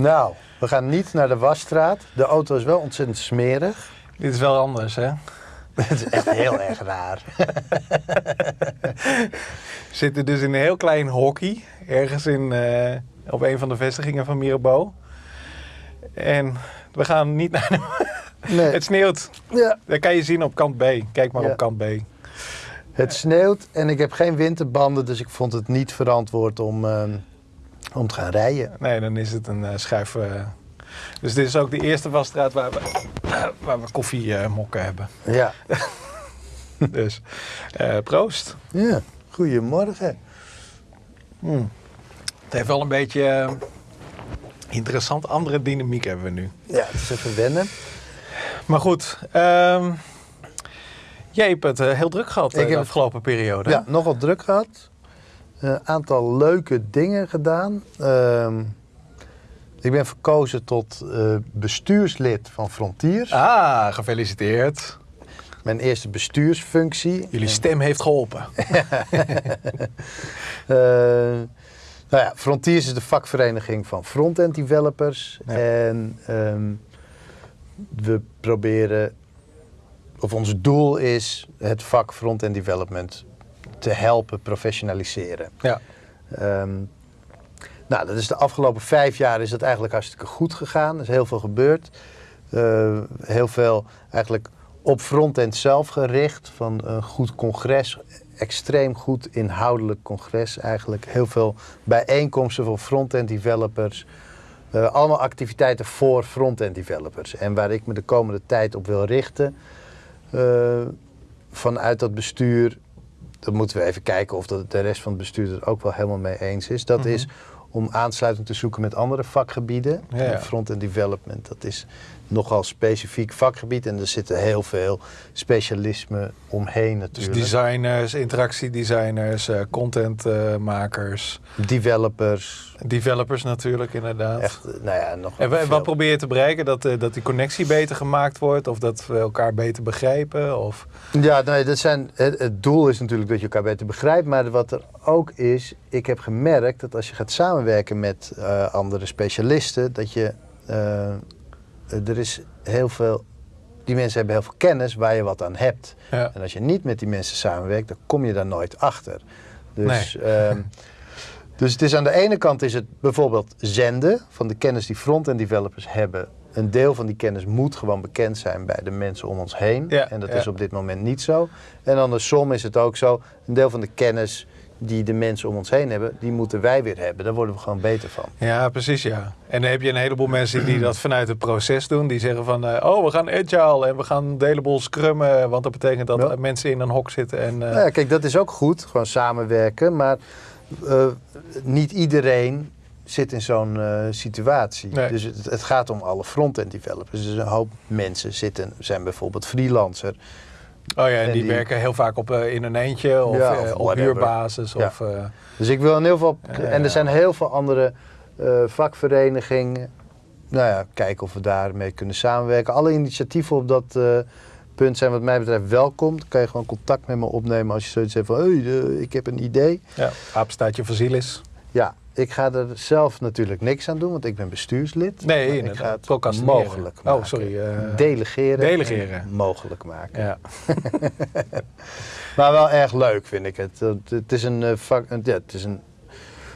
Nou, we gaan niet naar de wasstraat. De auto is wel ontzettend smerig. Dit is wel anders, hè? Het is echt heel erg raar. We zitten dus in een heel klein hockey. Ergens in, eh, op een van de vestigingen van Mirabeau. En we gaan niet naar de... Nee. Het sneeuwt. Ja, Dat kan je zien op kant B. Kijk maar Ja. op kant B. het sneeuwt en ik heb geen winterbanden, dus ik vond het niet verantwoord om, ehm, om te gaan rijden. Nee, dan is het een eh, schuif. eh. Dus dit is ook de eerste wasstraat waar we, eh, waar we koffiemokken hebben. Ja, Dus proost. ja. goedemorgen. Hmm. Het heeft wel een beetje interessant. Andere dynamiek hebben we nu. Ja, het is even wennen. Maar goed, ehm, jij hebt het heel druk gehad eh, de afgelopen periode. Ja, nogal druk gehad. Een aantal leuke dingen gedaan. Ehm, ik ben verkozen tot eh, bestuurslid van Frontiers. Ah, gefeliciteerd. Mijn eerste bestuursfunctie. Jullie stem heeft geholpen. Eh, nou ja, Frontiers is de vakvereniging van front-end developers. Ja. En ehm, we proberen, of ons doel is het vak front-end development te helpen professionaliseren. Ja. Ehm, nou, dat is de afgelopen vijf jaar is dat eigenlijk hartstikke goed gegaan. Er is heel veel gebeurd. Eh, heel veel eigenlijk op frontend zelf gericht. Van een goed congres, extreem goed inhoudelijk congres eigenlijk. Heel veel bijeenkomsten voor frontend developers. Eh, allemaal activiteiten voor frontend developers. En waar ik me de komende tijd op wil richten. eh, vanuit dat bestuur dan moeten we even kijken of dat de rest van het bestuur er ook wel helemaal mee eens is. Dat Mhm. is om aansluiting te zoeken met andere vakgebieden. Ja, ja. Front-end development, dat is nogal specifiek vakgebied. En er zitten heel veel specialismen omheen Dus natuurlijk. designers, interactiedesigners, eh contentmakers, Developers, developers natuurlijk inderdaad. echt, eh, nou ja, nog En veel. wat probeer je te bereiken? Dat, eh, dat die connectie beter gemaakt wordt? Of dat we elkaar beter begrijpen? Of... Ja, nee, dat zijn, het, het doel is natuurlijk dat je elkaar beter begrijpt. Maar wat er ook is, ik heb gemerkt dat als je gaat samenwerken met andere specialisten, dat je, er is heel veel, die mensen hebben heel veel kennis waar je wat aan hebt. Ja. En als je niet met die mensen samenwerkt, dan kom je daar nooit achter. Dus, ehm, dus het is aan de ene kant is het bijvoorbeeld zenden van de kennis die front-end developers hebben. Een deel van die kennis moet gewoon bekend zijn bij de mensen om ons heen. Ja, en dat ja. is op dit moment niet zo. En andersom is het ook zo, een deel van de kennis die de mensen om ons heen hebben, die moeten wij weer hebben. Daar worden we gewoon beter van. Ja, precies ja. En dan heb je een heleboel mensen die dat vanuit het proces doen. Die zeggen van, eh, oh we gaan agile en we gaan een heleboel scrummen. Want dat betekent dat Ja. mensen in een hok zitten. En, eh, Nou ja, kijk, dat is ook goed, gewoon samenwerken. Maar eh, niet iedereen zit in zo'n situatie. Nee. Dus het, het gaat om alle front-end developers. Dus een hoop mensen zitten, zijn bijvoorbeeld freelancer. Oh ja, en en die, die- werken heel vaak op, eh, in een eentje of, Ja, eh, of op huurbasis. Ja. Of, eh, Dus ik wil in ieder geval... Ja, en er zijn heel veel andere vakverenigingen. Nou ja, kijken of we daarmee kunnen samenwerken. Alle initiatieven op dat punt zijn wat mij betreft welkom. Dan kan je gewoon contact met me opnemen als je zoiets hebt van... Hey, ik heb een idee. ja, apenstaartje Vasilis. Ja, ik ga er zelf natuurlijk niks aan doen, want ik ben bestuurslid. Nee, ik ga het mogelijk Oh, maken. sorry, eh, delegeren. delegeren. en Mogelijk maken. Ja. Maar wel erg leuk vind ik het. Het, is een, eh, vak, een- ja, het is een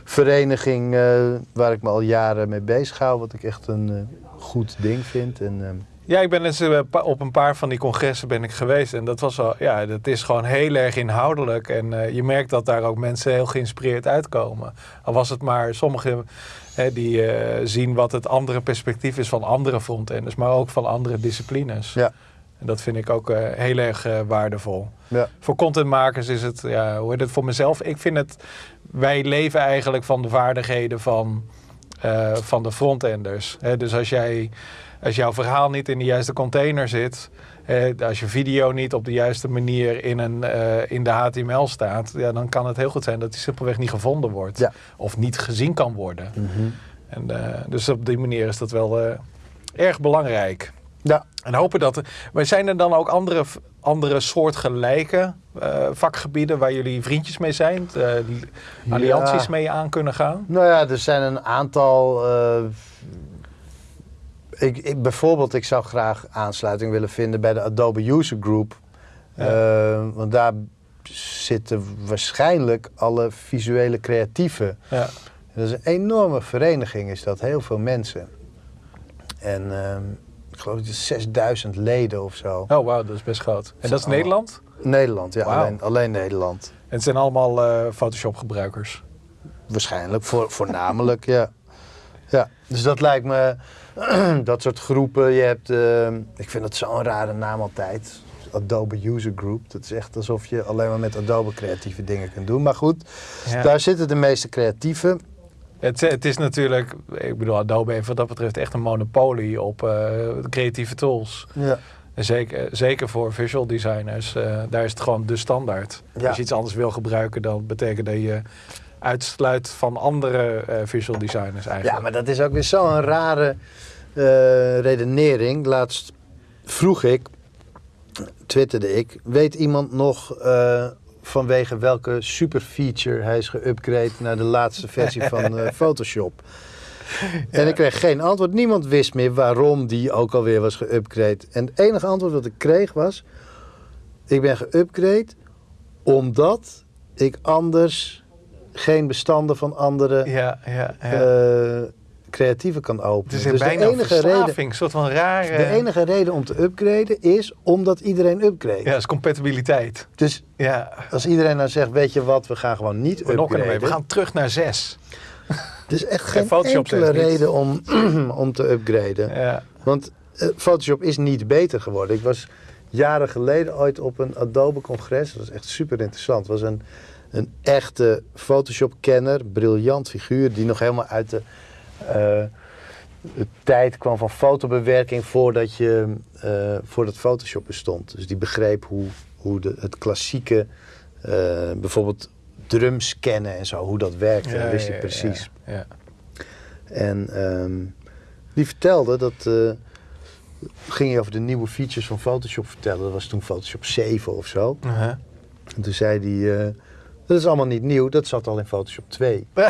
vereniging eh, waar ik me al jaren mee bezig hou. Wat ik echt een goed ding vind. En, ehm, Ja, ik ben eens eh, pa- op een paar van die congressen ben ik geweest. En dat was wel, ja, dat is gewoon heel erg inhoudelijk. En eh, je merkt dat daar ook mensen heel geïnspireerd uitkomen. Al was het maar sommigen hè, die eh, zien wat het andere perspectief is van andere frontenders, maar ook van andere disciplines. ja, En dat vind ik ook eh, heel erg eh, waardevol. ja, Voor contentmakers is het, ja, hoe heet het voor mezelf? Ik vind het, wij leven eigenlijk van de vaardigheden van, eh, van de frontenders. Hè, dus als, jij, als jouw verhaal niet in de juiste container zit, eh, als je video niet op de juiste manier in, een, eh, in de HTML staat, ja, dan kan het heel goed zijn dat die simpelweg niet gevonden wordt. Ja. Of niet gezien kan worden. mhm. En, eh, dus op die manier is dat wel eh, erg belangrijk. ja. En hopen dat. Maar zijn er dan ook andere, andere soortgelijke vakgebieden waar jullie vriendjes mee zijn? allianties Ja. mee aan kunnen gaan? Nou ja, er zijn een aantal. Ik, ik, bijvoorbeeld, ik zou graag aansluiting willen vinden bij de Adobe User Group. Ja. Eh, want daar zitten waarschijnlijk alle visuele creatieven. Ja. Dat is een enorme vereniging, is dat. Heel veel mensen. En ehm, ik geloof dat het 6000 leden of zo. Oh, wauw, dat is best groot. En dat is Nederland? Nederland, ja, alleen, alleen Nederland. En het zijn allemaal eh, Photoshop-gebruikers. Waarschijnlijk, voor, voornamelijk, ja. ja. Dus dat lijkt me, dat soort groepen. Je hebt, ehm, ik vind dat zo'n rare naam altijd. Adobe User Group. Dat is echt alsof je alleen maar met Adobe creatieve dingen kunt doen. Maar goed, Ja. daar zitten de meeste creatieven. Het, het is natuurlijk, ik bedoel, Adobe heeft wat dat betreft echt een monopolie op eh, creatieve tools. Ja. Zeker, zeker voor visual designers, eh, daar is het gewoon de standaard. Ja. Als je iets anders wil gebruiken, dan betekent dat je uitsluit van andere eh, visual designers eigenlijk. ja, maar dat is ook weer zo'n rare eh, redenering. Laatst vroeg ik, twitterde ik, weet iemand nog eh, vanwege welke super feature hij is geüpgrade naar de laatste versie van eh, Photoshop? En ik kreeg geen antwoord. Niemand wist meer waarom die ook alweer was geüpgrade. En het enige antwoord wat ik kreeg was: ik ben geüpgrade omdat ik anders geen bestanden van andere ja, ja, ja. Creatieven kan het openen. is een dus de bijna enige, reden, een soort van rare... de enige reden om te upgraden is omdat iedereen upgrade. Ja, dat is compatibiliteit. Dus Ja, als iedereen nou zegt, weet je wat, we gaan gewoon niet we upgraden. We gaan terug naar zes. Er is echt geen enkele reden om, om te upgraden. Ja. Want eh, Photoshop is niet beter geworden. Ik was jaren geleden ooit op een Adobe-congres. Dat was echt super interessant. Het was een, een echte Photoshop-kenner, briljant figuur, die nog helemaal uit de, de tijd kwam van fotobewerking voordat, je, eh, voordat Photoshop bestond. Dus die begreep hoe, hoe de, het klassieke, eh, bijvoorbeeld drumscannen en zo, hoe dat werkte. dat wist hij precies. Ja, ja. En ehm, die vertelde dat. eh, ging je over de nieuwe features van Photoshop vertellen. Dat was toen Photoshop 7 of zo. Uh-huh. En toen zei hij. Dat is allemaal niet nieuw, dat zat al in Photoshop 2.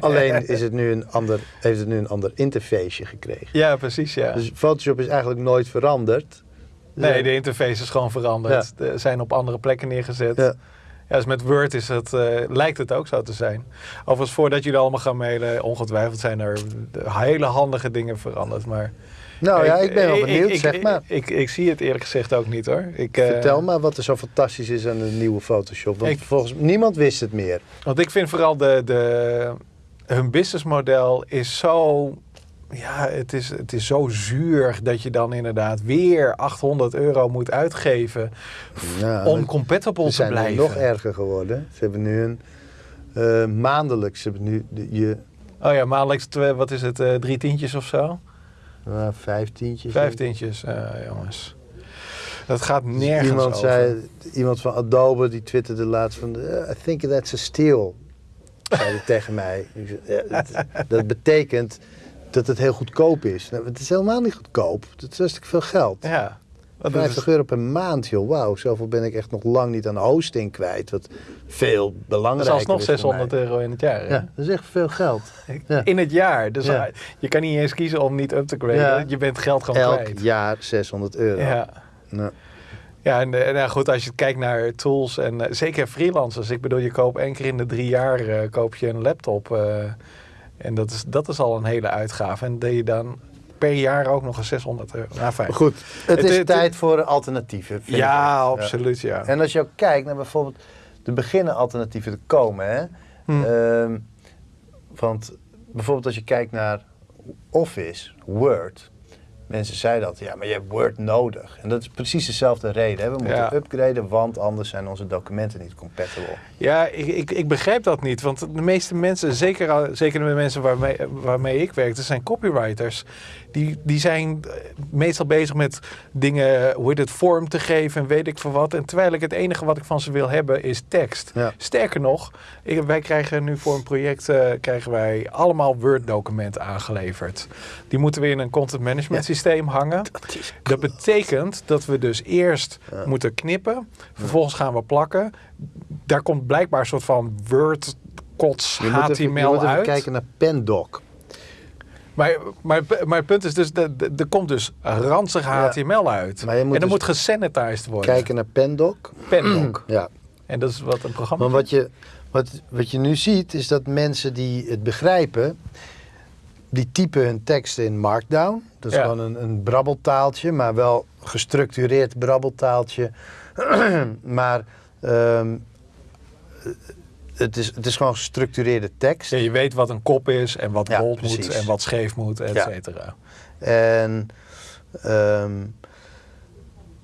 Alleen is het nu een ander, heeft het nu een ander interfaceje gekregen. Ja, precies, ja. Dus Photoshop is eigenlijk nooit veranderd. nee, de interface is gewoon veranderd. Ze zijn op andere plekken neergezet. Ja. Ja, dus met Word is het, eh, lijkt het ook zo te zijn. Overigens, voordat jullie allemaal gaan mailen, ongetwijfeld zijn er hele handige dingen veranderd. Maar Nou ja, ik ben wel benieuwd, ik, zeg maar. Ik, ik, zie het eerlijk gezegd ook niet hoor. Ik, eh, Vertel maar wat er zo fantastisch is aan de nieuwe Photoshop. Want volgens niemand wist het meer. Want ik vind vooral de, de, hun businessmodel is zo. Ja, het is, het is zo zuur dat je dan inderdaad weer 800 euro moet uitgeven om compatible Ze te zijn nu blijven. nog erger geworden. Ze hebben nu een eh, maandelijks. Ze hebben nu de, je Oh ja, maandelijks, twee- wat is het, eh, drie tientjes of zo? Uh, vijftientjes. Vijf tientjes, eh, jongens. Dat gaat nergens Dus Iemand, over. zei, iemand van Adobe die twitterde laatst van... "Eh, I think that's a steal. Zei hij tegen mij. Ik zei, "Ja, dat, dat betekent dat het heel goedkoop is. Nou, het is helemaal niet goedkoop. Het is hartstikke veel geld. Ja. Want dat 50 is- euro per maand, joh. Wauw, zoveel ben ik echt nog lang niet aan hosting kwijt. Wat veel dat belangrijker is alsnog is voor 600 mij. euro in het jaar. hè? Ja, dat is echt veel geld. Ja. In het jaar. Dus Ja. je kan niet eens kiezen om niet up te graden. Ja. Je bent geld gewoon Elk kwijt. jaar 600 euro. Ja. Nou, Ja, en, eh, nou goed, als je kijkt naar tools en eh, zeker freelancers. Ik bedoel, je koopt één keer in de drie jaar eh, koop je een laptop. en dat is, dat is al een hele uitgave. En dat je dan per jaar ook nog eens 600 euro. Nou, fijn. maar goed, het, Het- is het- tijd voor alternatieven. vind ik Ja, absoluut, ja. En als je ook kijkt naar bijvoorbeeld de beginnen alternatieven te komen. Hè? Hm. Ehm, want bijvoorbeeld als je kijkt naar Office, Word. Mensen zeiden dat, ja, maar je hebt Word nodig. En dat is precies dezelfde reden. Hè? We moeten Ja. upgraden, want anders zijn onze documenten niet compatible. Ja, ik, ik, ik begrijp dat niet. Want de meeste mensen, zeker, al- zeker de mensen waarmee, waarmee ik werk, dat zijn copywriters. Die, die zijn eh, meestal bezig met dingen, hoe heet het, vorm te geven en weet ik veel wat. En terwijl ik het enige wat ik van ze wil hebben is tekst. Ja. Sterker nog, ik, wij krijgen nu voor een project eh, krijgen wij allemaal Word-documenten aangeleverd. Die moeten we in een content management systeem hangen. Dat betekent dat we dus eerst Ja. moeten knippen, vervolgens gaan we plakken. Daar komt blijkbaar een soort van Word kots HTML uit. kijken naar Pendoc. Maar, maar, maar het punt is dus, er komt dus ranzig HTML uit. Maar je moet en dan dus moet gesanitized worden. Kijken naar Pendoc. Pendoc. Ja. en dat is wat een programma Maar wat je, wat, wat je nu ziet, is dat mensen die het begrijpen, die typen hun teksten in Markdown. Dat is Ja. gewoon een, een brabbeltaaltje, maar wel gestructureerd brabbeltaaltje. maar ehm, het, is, het is gewoon gestructureerde tekst. Ja, je weet wat een kop is en wat Ja, bold precies. moet en wat scheef moet, et Ja. cetera. En ehm,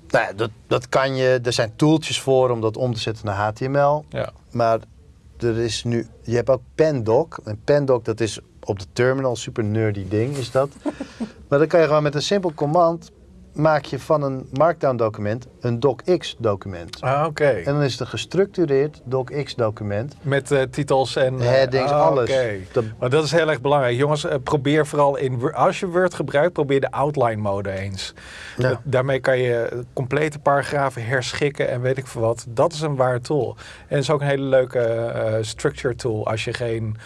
nou ja, dat, dat kan je, er zijn tooltjes voor om dat om te zetten naar HTML. Ja. Maar er is nu, je hebt ook Pendoc. En Pendoc, dat is op de terminal, super nerdy ding is dat. maar dan kan je gewoon met een simpel command, maak je van een Markdown document een docx document. Ah, oké. En dan is het een gestructureerd docx document. Met eh, titels en... eh, Headings, ah, alles. oké. Dat- Maar dat is heel erg belangrijk. Jongens, eh, probeer vooral in... Als je Word gebruikt, probeer de outline mode eens. Ja. Dat- daarmee kan je complete paragrafen herschikken en weet ik veel wat. Dat is een waar tool. En het is ook een hele leuke structure tool als je geen...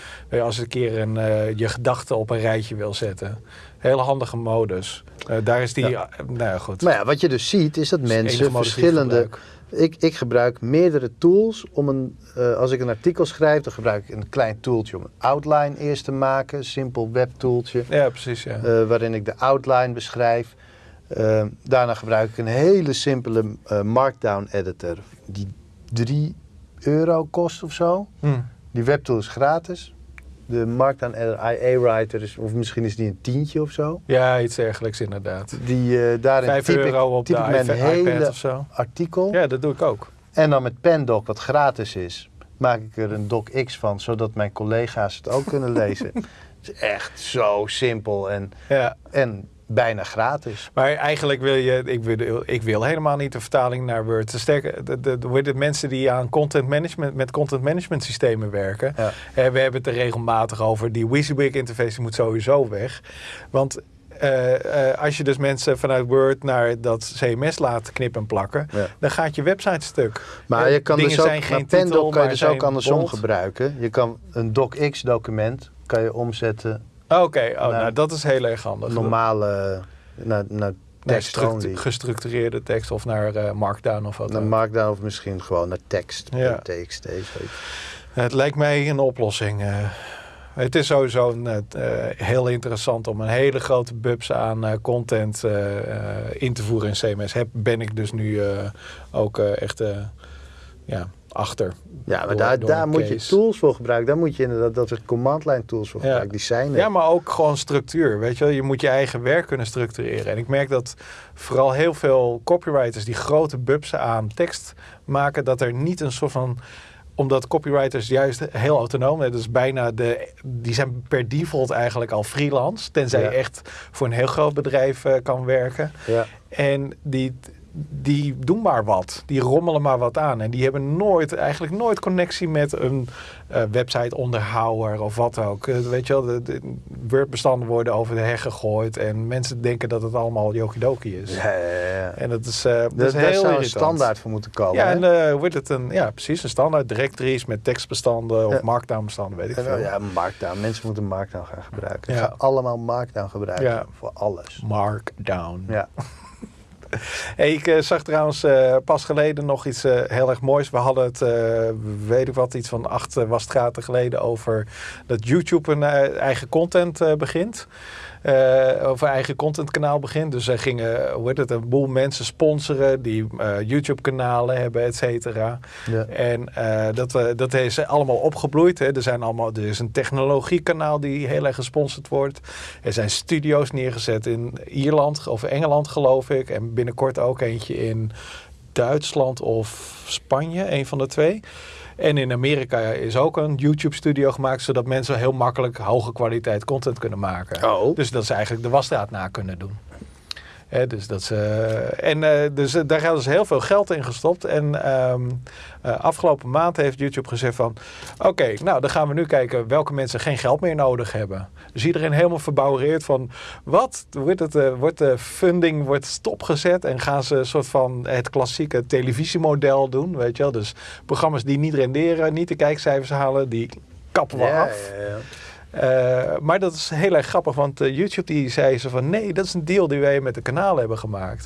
Als een keer een, je gedachten op een rijtje wil zetten. Hele handige modus. Eh, daar is die... Ja. eh, nou ja, goed. Maar ja, wat je dus ziet, is dat mensen verschillende... Ik, ik gebruik meerdere tools om een... eh, als ik een artikel schrijf, dan gebruik ik een klein tooltje om een outline eerst te maken. Simpel webtooltje. Ja, precies, ja. waarin ik de outline beschrijf. Daarna gebruik ik een hele simpele Markdown editor. Die 3 euro kost of zo. Hm. Die webtool is gratis. De Markdown editor, IA Writer, is, of misschien is die een tientje of zo. Ja, iets dergelijks inderdaad. Die, eh daarin Vijf typ euro ik, op typ de mijn hele iPad of zo. artikel. Ja, dat doe ik ook. En dan met Pendoc, wat gratis is, maak ik er een docx van, zodat mijn collega's het ook kunnen lezen. Het is echt zo simpel en, Ja. en bijna gratis. Maar eigenlijk wil je, ik wil, ik wil helemaal niet de vertaling naar Word. Sterker, de, de, mensen die aan content management, met content management systemen werken. Ja. We hebben het er regelmatig over. Die WYSIWYG interface moet sowieso weg. Want eh, eh, als je dus mensen vanuit Word naar dat CMS laat knippen en plakken, Ja. dan gaat je website stuk. Maar Eh, je kan dingen dus ook, zijn geen titel, kan je dus ook andersom gebruiken. Je kan een docx document kan je omzetten Oké, oh, Nou, dat is heel erg handig. normale naar, tekst gestructureerde tekst of naar eh, Markdown of wat Naar dan. Markdown of misschien gewoon naar tekst. Ja. TXT. Het lijkt mij een oplossing. eh. het is sowieso eh, heel interessant om een hele grote bubs aan content in te voeren in CMS. Heb, ben ik dus nu ook echt ja, achter. Ja, maar Door- daar, door daar moet je tools voor gebruiken. Daar moet je inderdaad dat soort command line tools voor Ja. gebruiken. Die zijn er. Ja, maar ook gewoon structuur. Weet je wel, je moet je eigen werk kunnen structureren. En ik merk dat vooral heel veel copywriters die grote bubsen aan tekst maken, dat er niet een soort van omdat copywriters juist heel autonoom zijn. Dus bijna de. Die zijn per default eigenlijk al freelance. Tenzij Ja. je echt voor een heel groot bedrijf eh, kan werken. Ja. En die, die doen maar wat. Die rommelen maar wat aan. En die hebben nooit, eigenlijk nooit connectie met een eh, website onderhouder of wat ook. Eh, weet je wel, de, de Word-bestanden worden over de heg gegooid. En mensen denken dat het allemaal jokidoki is. Ja, ja, ja. En dat is, eh dat is daar heel een standaard voor moeten komen. Ja, hè? en eh, wordt het een, ja, precies, een standaard directories met tekstbestanden of markdown-bestanden, weet ik veel. eh, ja, Markdown. Mensen moeten Markdown gaan gebruiken. Ja. Allemaal Markdown gebruiken voor alles. Markdown. Ja. Hey, ik eh, zag trouwens eh, pas geleden nog iets eh, heel erg moois. We hadden het, weet ik wat, iets van acht wasstraten geleden over dat YouTube een eigen content begint. Eh of een eigen contentkanaal begint. Dus er gingen, hoe heet het, een boel mensen sponsoren die eh, YouTube-kanalen hebben, et cetera. Ja. En eh, dat, dat is allemaal opgebloeid. Hè. Er, zijn allemaal, er is een technologiekanaal die heel erg gesponsord wordt. Er zijn studio's neergezet in Ierland of Engeland, geloof ik. En binnenkort ook eentje in Duitsland of Spanje, een van de twee. En in Amerika is ook een YouTube-studio gemaakt, zodat mensen heel makkelijk hoge kwaliteit content kunnen maken. Oh. Dus dat ze eigenlijk de wasstraat na kunnen doen. Hè, dus dat ze, en eh, dus, eh, daar hebben ze heel veel geld in gestopt. En ehm, eh, afgelopen maand heeft YouTube gezegd van... Oké, nou dan gaan we nu kijken welke mensen geen geld meer nodig hebben. Dus iedereen helemaal verbouwereerd van... Wat? Wordt, het, eh, wordt de funding wordt stopgezet? En gaan ze een soort van het klassieke televisiemodel doen? Weet je wel? Dus programma's die niet renderen, niet de kijkcijfers halen... die kappen we Ja, af. ja, ja. Eh, maar dat is heel erg grappig, want eh, YouTube die zei ze van nee, dat is een deal die wij met de kanalen hebben gemaakt.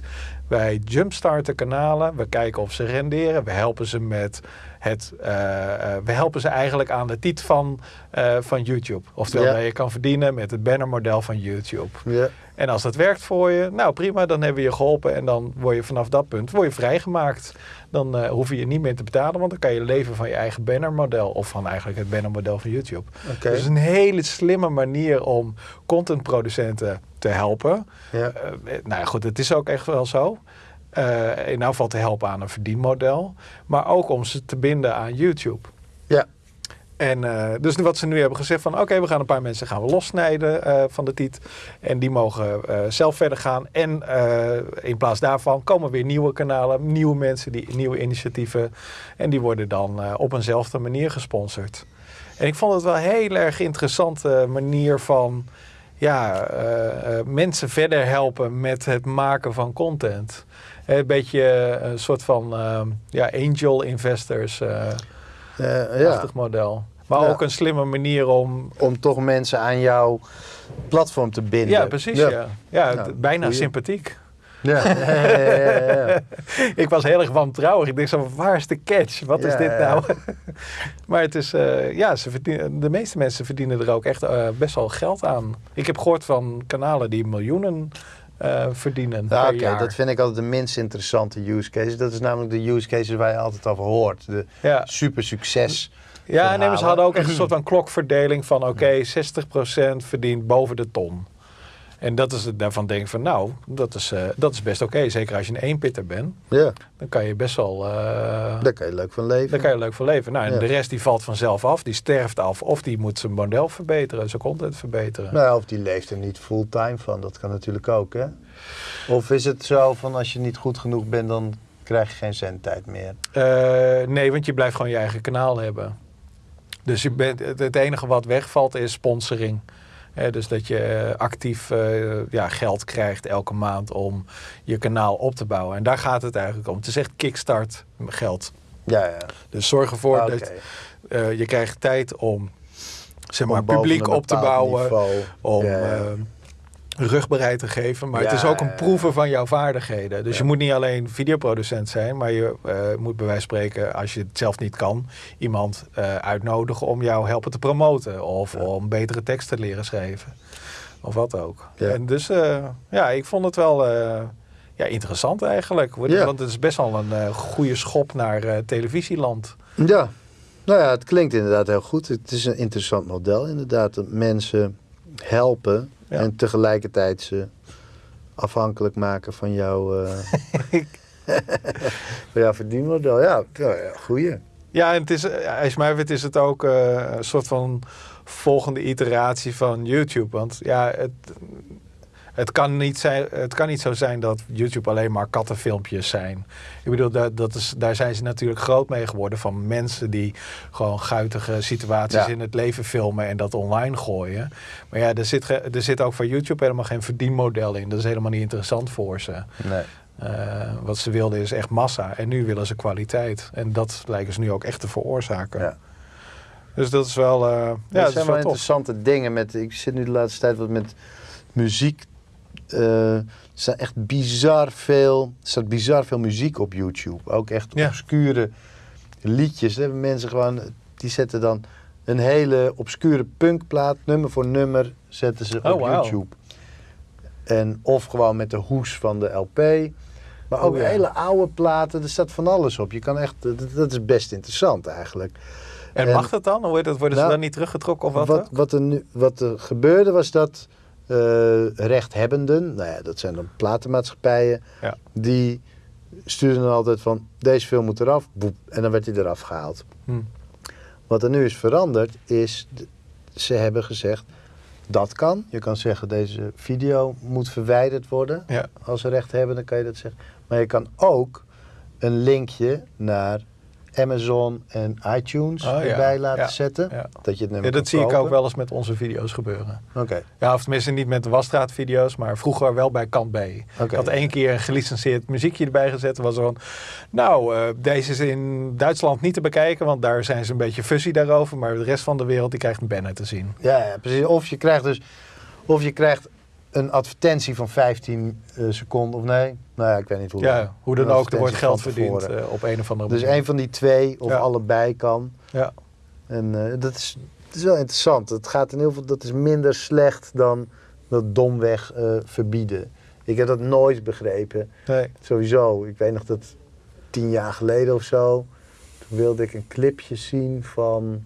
Wij jumpstarten kanalen, we kijken of ze renderen, we helpen ze met het, eh, eh, we helpen ze eigenlijk aan de titel van, eh, van YouTube. Oftewel, Ja. dat je kan verdienen met het bannermodel van YouTube. Ja. En als dat werkt voor je, nou prima, dan hebben we je geholpen en dan word je vanaf dat punt word je vrijgemaakt. Dan eh, hoef je je niet meer te betalen, want dan kan je leven van je eigen bannermodel of van eigenlijk het bannermodel van YouTube. Oké. Dus een hele slimme manier om contentproducenten te helpen. Ja. Eh, nou ja, goed, het is ook echt wel zo. Eh, in geval te helpen aan een verdienmodel, maar ook om ze te binden aan YouTube. Ja. En eh, dus wat ze nu hebben gezegd van oké, we gaan een paar mensen gaan we lossnijden eh, van de tiet. En die mogen eh, zelf verder gaan. En in plaats daarvan komen weer nieuwe kanalen, nieuwe mensen, die, nieuwe initiatieven. En die worden dan op eenzelfde manier gesponsord. En ik vond het wel een heel erg interessante manier van ja, mensen verder helpen met het maken van content. Een beetje een soort van ja, angel investors Eh, ja. model. Maar Ja. ook een slimme manier om. Om toch mensen aan jouw platform te binden. Ja, precies. Ja, ja. Nou, bijna goeie. sympathiek. Ja. Ik was heel erg wantrouwig. Ik denk zo, waar is de catch? Wat is dit nou? maar het is, eh, ja, ze verdienen, de meeste mensen verdienen er ook echt eh, best wel geld aan. Ik heb gehoord van kanalen die miljoenen eh, verdienen Ja, Oké, dat vind ik altijd de minst interessante use case. Dat is namelijk de use cases waar je altijd over hoort. De ja. super succes. Ja, nee, ze hadden ook echt een soort van klokverdeling van oké, 60% verdient boven de ton. En dat is het, daarvan denk ik van nou, dat is, eh, dat is best oké. Zeker als je een eenpitter bent, Ja, dan kan je best wel, eh, daar kan je leuk van leven. daar kan je leuk voor leven. Nou, en Ja. de rest die valt vanzelf af, die sterft af. Of die moet zijn model verbeteren, zijn content verbeteren. Nou, of die leeft er niet fulltime van. Dat kan natuurlijk ook, hè? Of is het zo van als je niet goed genoeg bent, dan krijg je geen zendtijd meer? Eh, nee, want je blijft gewoon je eigen kanaal hebben. Dus je bent, het, enige wat wegvalt is sponsoring. Dus dat je eh, actief eh, ja, geld krijgt elke maand om je kanaal op te bouwen. En daar gaat het eigenlijk om. Het is echt kickstart geld. Ja, ja. Dus zorg ervoor Oké. dat eh, je krijgt tijd om zeg maar, publiek op te bouwen. niveau. Om Ja, ja. Rugbereid te geven. Maar het is ook een proeven van jouw vaardigheden. Dus Ja. je moet niet alleen videoproducent zijn, maar je eh, moet bij wijze van spreken, als je het zelf niet kan, iemand eh, uitnodigen om jou helpen te promoten. Of Ja. om betere teksten te leren schrijven. Of wat ook. En dus eh, ja, ik vond het wel ja, interessant eigenlijk. Want het is best wel een goede schop naar televisieland. Ja, nou ja, het klinkt inderdaad heel goed. Het is een interessant model inderdaad. Dat mensen helpen Ja. en tegelijkertijd ze afhankelijk maken van jouw, eh van jouw verdienmodel. Ja, goeie. Ja, en het is, eh, als je mij weet, is het ook eh, een soort van volgende iteratie van YouTube. Want ja, het, het, kan niet zijn, het kan niet zo zijn dat YouTube alleen maar kattenfilmpjes zijn. Ik bedoel, dat, dat is, daar zijn ze natuurlijk groot mee geworden van mensen die gewoon guitige situaties Ja. in het leven filmen en dat online gooien. Maar ja, er zit, er zit ook voor YouTube helemaal geen verdienmodel in. Dat is helemaal niet interessant voor ze. Nee. Eh, wat ze wilden is echt massa. En nu willen ze kwaliteit. En dat lijken ze nu ook echt te veroorzaken. Ja. Dus dat is wel, eh, ja, dat zijn wel interessante dingen. Met, ik zit nu de laatste tijd wat met muziek. Eh, er staat echt bizar veel, er staat bizar veel muziek op YouTube. Ook echt Ja. obscure liedjes. Daar hebben mensen gewoon, die zetten dan een hele obscure punkplaat, nummer voor nummer, zetten ze Oh, op wauw. YouTube. En of gewoon met de hoes van de LP. Maar Oh, ook ja. hele oude platen, er staat van alles op. Je kan echt, dat, dat is best interessant eigenlijk. En, en- mag dat dan? Hoe heet dat? Worden ze Nou, dan niet teruggetrokken of wat? Wat, wat, er nu, wat er gebeurde was dat rechthebbenden, nou ja, dat zijn dan platenmaatschappijen, Ja. die stuurden dan altijd van deze film moet eraf, boep, en dan werd hij eraf gehaald. Hm. Wat er nu is veranderd is, ze hebben gezegd dat kan. Je kan zeggen deze video moet verwijderd worden. Ja. Als ze recht hebben, dan kan je dat zeggen. Maar je kan ook een linkje naar Amazon en iTunes Oh, ja. erbij laten Ja. zetten. Ja. Dat je het nummer Ja, dat zie ik ook wel eens met onze video's gebeuren. Oké. Ja, of tenminste niet met de wasstraatvideo's, maar vroeger wel bij kant B. Ik had één keer een gelicenseerd muziekje erbij gezet. was van, nou, eh, deze is in Duitsland niet te bekijken, want daar zijn ze een beetje fuzzy daarover. Maar de rest van de wereld die krijgt een banner te zien. Ja, ja, precies. Of je krijgt dus of je krijgt een advertentie van 15 eh, seconden of nee. Nou ja, ik weet niet hoe. Ja, hoe dan ook, er wordt geld verdiend eh, op een of andere Dus manier. een van die twee of Ja. allebei kan. Ja. En eh, dat, is, dat is wel interessant. Het gaat in heel veel, dat is minder slecht dan dat domweg eh, verbieden. Ik heb dat nooit begrepen. Nee. Sowieso. Ik weet nog dat tien jaar geleden of zo. Toen wilde ik een clipje zien van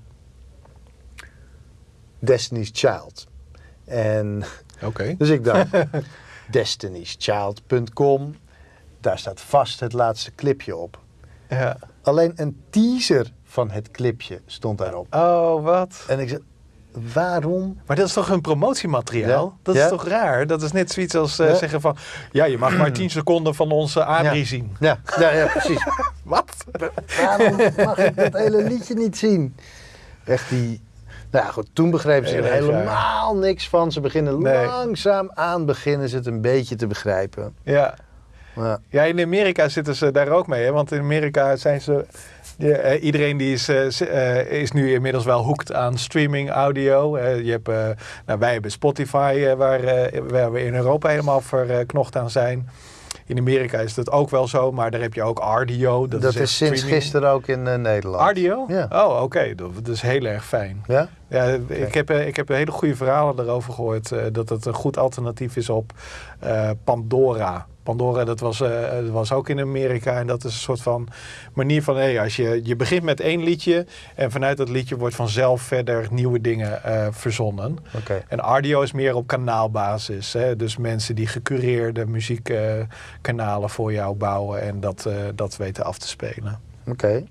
Destiny's Child. En Oké. dus ik dacht, destiny'schild.com. Daar staat vast het laatste clipje op. Ja. Alleen een teaser van het clipje stond daarop. Oh, wat? En ik zei, waarom? Maar dat is toch een promotiemateriaal? Ja. Dat Ja. is toch raar? Dat is net zoiets als eh, Ja. zeggen van... Ja, je mag maar 10 seconden van onze Adrie Ja. zien. Ja, ja, ja precies. Wat? waarom mag ik dat hele liedje niet zien? Echt die... Nou ja, goed, toen begrepen ze er helemaal niks van. Ze beginnen Nee. langzaam aan beginnen ze het een beetje te begrijpen. Ja. Ja, Ja, in Amerika zitten ze daar ook mee. Hè? Want in Amerika zijn ze... ja, eh, iedereen die is, eh, eh, is nu inmiddels wel hoekt aan streaming audio. Je hebt, nou, wij hebben Spotify, waar, waar we in Europa helemaal verknocht aan zijn. In Amerika is dat ook wel zo, maar daar heb je ook RDO. Dat, dat, is, sinds streaming. gisteren ook in eh, Nederland. RDO? Ja. Oh, oké. Dat, dat is heel erg fijn. Ja? Ja, ik heb, eh, ik heb hele goede verhalen erover gehoord. eh, dat het een goed alternatief is op Pandora. Pandora, dat was, eh, dat was ook in Amerika. En dat is een soort van manier van... Hey, als je, je begint met één liedje... en vanuit dat liedje wordt vanzelf verder nieuwe dingen eh, verzonnen. Oké. En Ardio is meer op kanaalbasis. Hè? Dus mensen die gecureerde muziekkanalen voor jou bouwen... en dat, eh, dat weten af te spelen. Oké.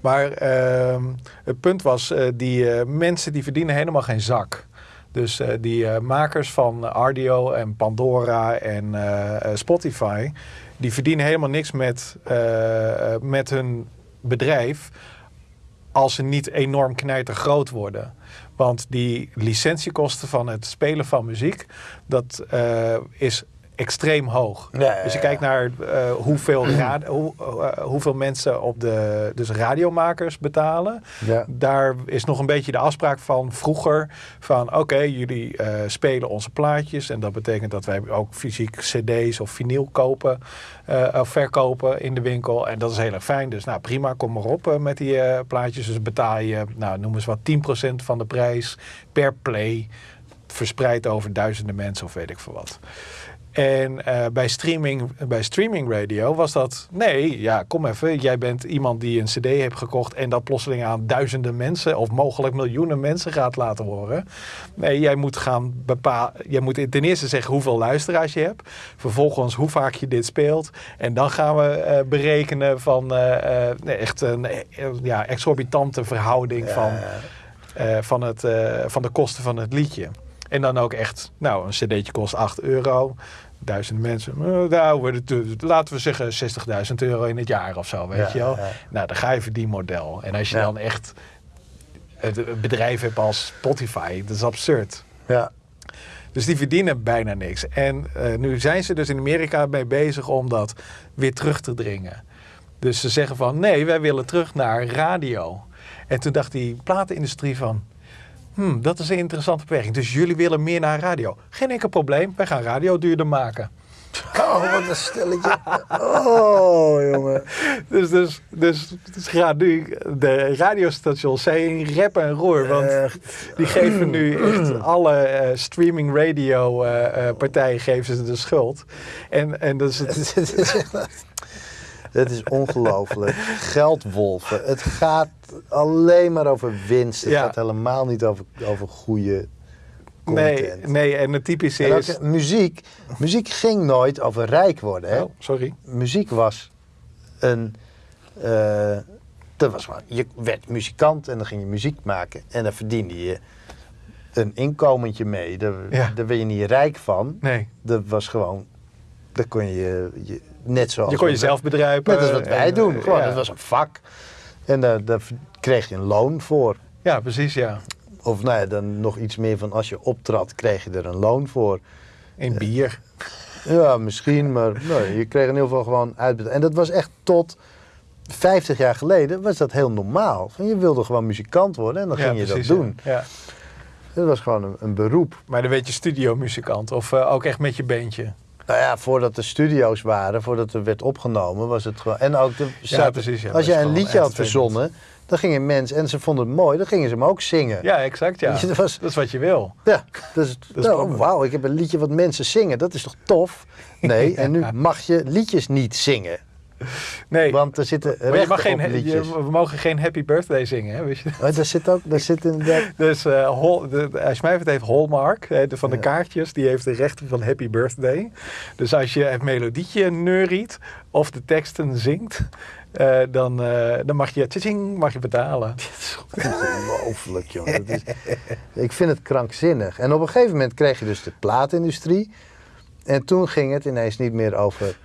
Maar ehm, het punt was, eh, die eh, mensen die verdienen helemaal geen zak. Dus eh, die eh, makers van Ardio en Pandora en eh, Spotify, die verdienen helemaal niks met, met hun bedrijf als ze niet enorm knijter groot worden. Want die licentiekosten van het spelen van muziek, dat eh, is extreem hoog. Dus je kijkt naar eh, hoeveel, hoe, eh, hoeveel mensen op de dus radiomakers betalen. Ja. Daar is nog een beetje de afspraak van vroeger. Van oké, jullie eh, spelen onze plaatjes. En dat betekent dat wij ook fysiek cd's of vinyl kopen. of verkopen in de winkel. En dat is heel erg fijn. Dus nou prima, kom maar op met die plaatjes. Dus betaal je, nou noem eens wat, 10% van de prijs per play. Verspreid over duizenden mensen of weet ik veel wat. En eh, bij, streaming, bij streaming radio was dat... Nee, ja, kom even. Jij bent iemand die een cd heeft gekocht... en dat plotseling aan duizenden mensen... of mogelijk miljoenen mensen gaat laten horen. Nee, jij moet gaan bepalen... Jij moet ten eerste zeggen hoeveel luisteraars je hebt. Vervolgens hoe vaak je dit speelt. En dan gaan we eh, berekenen van... eh, echt een ja, exorbitante verhouding van van, het, van de kosten van het liedje. En dan ook echt, nou, een cd'tje kost 8 euro. Duizend mensen, eh, nou, laten we zeggen 60.000 euro in het jaar of zo, weet Ja, je wel. ja. Nou, dan ga je voor die model. En als je Ja. dan echt het het bedrijf hebt als Spotify, dat is absurd. Ja. Dus die verdienen bijna niks. En eh, nu zijn ze dus in Amerika mee bezig om dat weer terug te dringen. Dus ze zeggen van nee, wij willen terug naar radio. En toen dacht die platenindustrie van, hmm, dat is een interessante beperking. Dus jullie willen meer naar radio. Geen enkel probleem, wij gaan radio duurder maken. Oh, wat een stelletje. Oh, jongen. Dus, dus, dus, dus gaat nu de radiostations zijn rep en roer. Want Echt. die geven nu echt alle eh, streaming radio eh, eh, partijen geven ze de schuld. En, en dat is het, Het is ongelooflijk. Geldwolven. Het gaat alleen maar over winst. Het Ja. gaat helemaal niet over, over goede nee, content. nee, en het typische En ook, is... muziek, muziek ging nooit over rijk worden. Hè? Oh, sorry. Muziek was een. eh, dat was gewoon, je werd muzikant en dan ging je muziek maken. En dan verdiende je een inkomentje mee. Daar, Ja. daar ben je niet rijk van. Nee, Dat was gewoon. Daar kon je, je net zoals. je kon jezelf bedruipen. Net als wat wij en, doen. eh, Gewoon, ja. het was een vak. En daar, daar kreeg je een loon voor. Ja, precies, ja. Of nou ja, dan nog iets meer van als je optrad, kreeg je er een loon voor. In bier. Ja, misschien, maar nou, je kreeg in ieder geval gewoon uitbetaald. En dat was echt tot 50 jaar geleden was dat heel normaal. Van, Je wilde gewoon muzikant worden en dan ja, ging je precies, dat doen. Ja. Ja. Dat was gewoon een, een beroep. Maar dan weet je studiomuzikant of eh, ook echt met je bandje. Nou ja, voordat er studio's waren, voordat er werd opgenomen, was het gewoon... En ook de, Ja, precies. Ja, als jij een liedje had verzonnen, dan gingen mensen, en ze vonden het mooi, dan gingen ze hem ook zingen. Ja, exact, ja. Dat was- Dat is wat je wil. Ja, dus, is nou, wauw, ik heb een liedje wat mensen zingen, dat is toch tof? Nee, en nu mag je liedjes niet zingen, Nee, want er zitten maar je rechten mag geen, je- we mogen geen Happy Birthday zingen, hè, weet je. Oh, daar zit ook, daar zit inderdaad... Dus Hol, de, de- als je mij het heeft Hallmark, hè, de, van de Ja. kaartjes, die heeft de rechten van Happy Birthday. Dus als je het melodietje neuriet of de teksten zingt, eh, dan, eh, dan mag je, tjing, mag je betalen. Ongelooflijk, joh. Dat is, ik vind het krankzinnig. En op een gegeven moment kreeg je dus de plaatindustrie. En toen ging het ineens niet meer over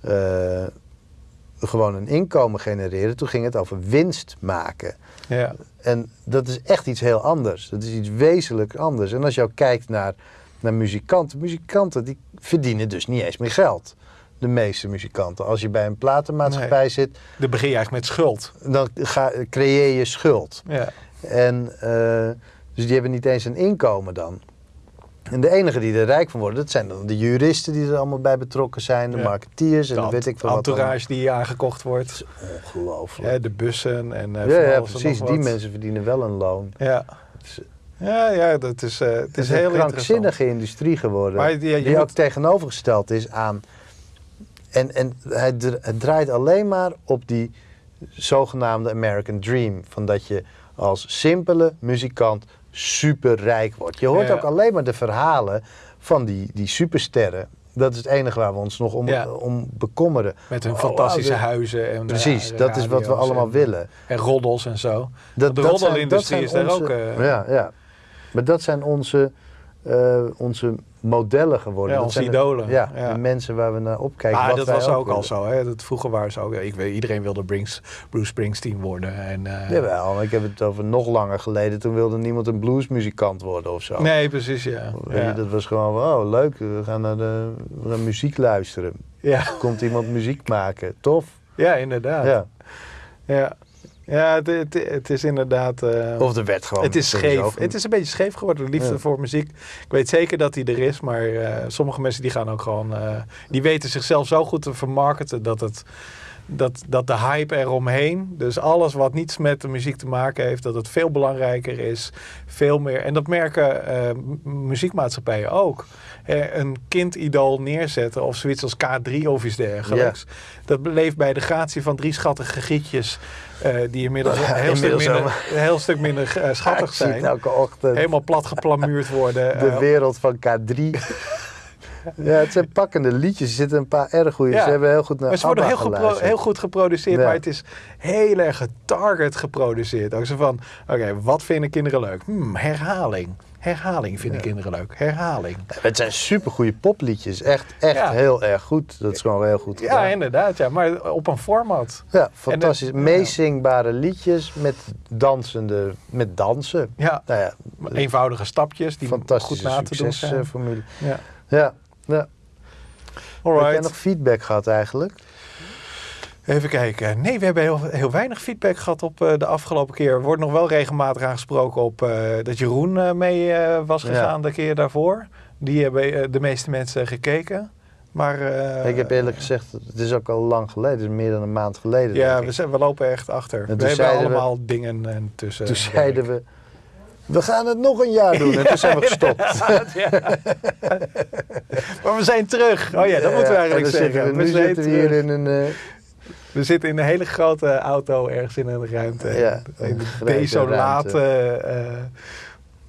eh, gewoon een inkomen genereren. Toen ging het over winst maken. Ja, En dat is echt iets heel anders. Dat is iets wezenlijk anders. En als je ook kijkt naar, naar muzikanten. Muzikanten die verdienen dus niet eens meer geld. De meeste muzikanten. Als je bij een platenmaatschappij zit, dan begin je eigenlijk met schuld. dan ga, creëer je schuld. Ja, En eh, dus die hebben niet eens een inkomen dan. En de enige die er rijk van worden, dat zijn dan de juristen die er allemaal bij betrokken zijn, de Ja. marketeers en de weet ik veel wat. entourage die aangekocht wordt. Ongelooflijk. hè, de bussen en eh, Ja, ja, precies. Die mensen verdienen wel een loon. Ja. is- Ja, ja, dat is, eh, het Het is is heel een krankzinnige industrie geworden. Maar die- ja, ook tegenovergesteld is aan. En, en het draait alleen maar op die zogenaamde American Dream. Van dat je als simpele muzikant superrijk wordt. Je hoort Ja. ook alleen maar de verhalen van die, die supersterren. Dat is het enige waar we ons nog om, Ja. om bekommeren. Met hun Oh, fantastische oh, de- huizen. En Precies, eh, dat is wat we allemaal en- willen. En roddels en zo. Dat, de roddelindustrie is daar ook, eh, ja, ja. Maar dat zijn onze, eh, onze modellen geworden. Ja, onze zijn de- idolen. ja, Ja. de mensen waar we naar opkijken. Wat dat was ook al zo. Hè? Dat vroeger waren ze ook. Ik weet, iedereen wilde Brings, Bruce Springsteen worden. En, eh, Jawel, ik heb het over nog langer geleden. Toen wilde niemand een bluesmuzikant worden of zo. Nee, precies, ja. Weet je, Ja. dat was gewoon, van, oh leuk, we gaan naar de we gaan muziek luisteren. Ja. Komt iemand muziek maken, tof. ja, inderdaad. Ja. Ja, ja het, het, het is inderdaad... eh, Of er werd gewoon... het is scheef. een- Het is een beetje scheef geworden, de liefde Ja. voor muziek. Ik weet zeker dat die er is, maar eh, sommige mensen die gaan ook gewoon... eh, die weten zichzelf zo goed te vermarkten dat het... Dat, dat de hype eromheen, dus alles wat niets met de muziek te maken heeft, dat het veel belangrijker is. Veel meer. En dat merken eh, muziekmaatschappijen ook. Eh, een kindidool neerzetten of zoiets als K3 of iets dergelijks. Dat leeft bij de gratie van drie schattige gietjes. eh, die inmiddels een heel, stuk minder, heel stuk minder schattig zijn. elke ochtend. Helemaal plat geplamuurd worden. de wereld van K3. ja, het zijn pakkende liedjes. Er zitten een paar erg goede. Ja. Ze hebben heel goed naar maar ze worden heel, gepro- heel goed geproduceerd, Ja. maar het is heel erg getarget geproduceerd. Ook zo van, oké, wat vinden kinderen leuk? Hmm, herhaling. Herhaling vinden Ja. kinderen leuk. Herhaling. Het zijn supergoeie popliedjes. Echt, echt Ja. heel erg goed. Dat is gewoon heel goed Ja, inderdaad. Ja, maar op een format. Ja, fantastisch. Meezingbare liedjes met dansende, met dansen. Ja, Nou ja, eenvoudige stapjes die goed na te doen zijn. Ja. Ja, ja. Heb jij nog feedback gehad eigenlijk? Even kijken. Nee, we hebben heel, heel weinig feedback gehad op eh, de afgelopen keer. Er wordt nog wel regelmatig aangesproken op eh, dat Jeroen eh, mee eh, was Ja. gegaan de keer daarvoor. Die hebben eh, de meeste mensen gekeken. Maar eh, ik heb eerlijk gezegd, het is ook al lang geleden. Het is meer dan een maand geleden. Ja, we, zijn, we lopen echt achter. we hebben we- allemaal dingen en tussen. Toen zeiden we, we gaan het nog een jaar doen. En toen zijn we gestopt. Maar we zijn terug. Oh ja, dat moeten we eigenlijk zeggen. Zitten we, we, nu zijn zitten we hier in een... eh, we zitten in een hele grote auto ergens in een ruimte. Ja, in een desolate... eh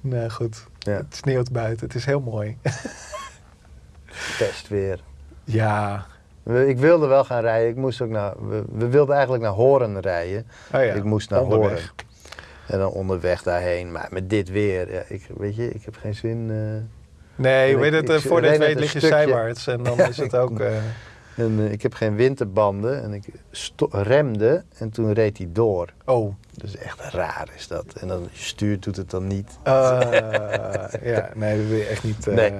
nou goed, Ja. het sneeuwt buiten. Het is heel mooi. testweer. ja. We- Ik wilde wel gaan rijden. Ik moest ook naar, we, we wilden eigenlijk naar Horen rijden. Oh ja. ik moest naar onderweg. Horen. En dan onderweg daarheen. Maar met dit weer, ja, ik, weet je, ik heb geen zin. eh. Nee, weet ik- het, eh, ik het net weet lig je zijwaarts. En dan Ja, is het ook... eh, En ik heb geen winterbanden en ik remde en toen reed hij door. Oh. Dus echt raar is dat. En dan stuurt doet het dan niet. Eh, ja, nee, dat wil je echt niet. Nee,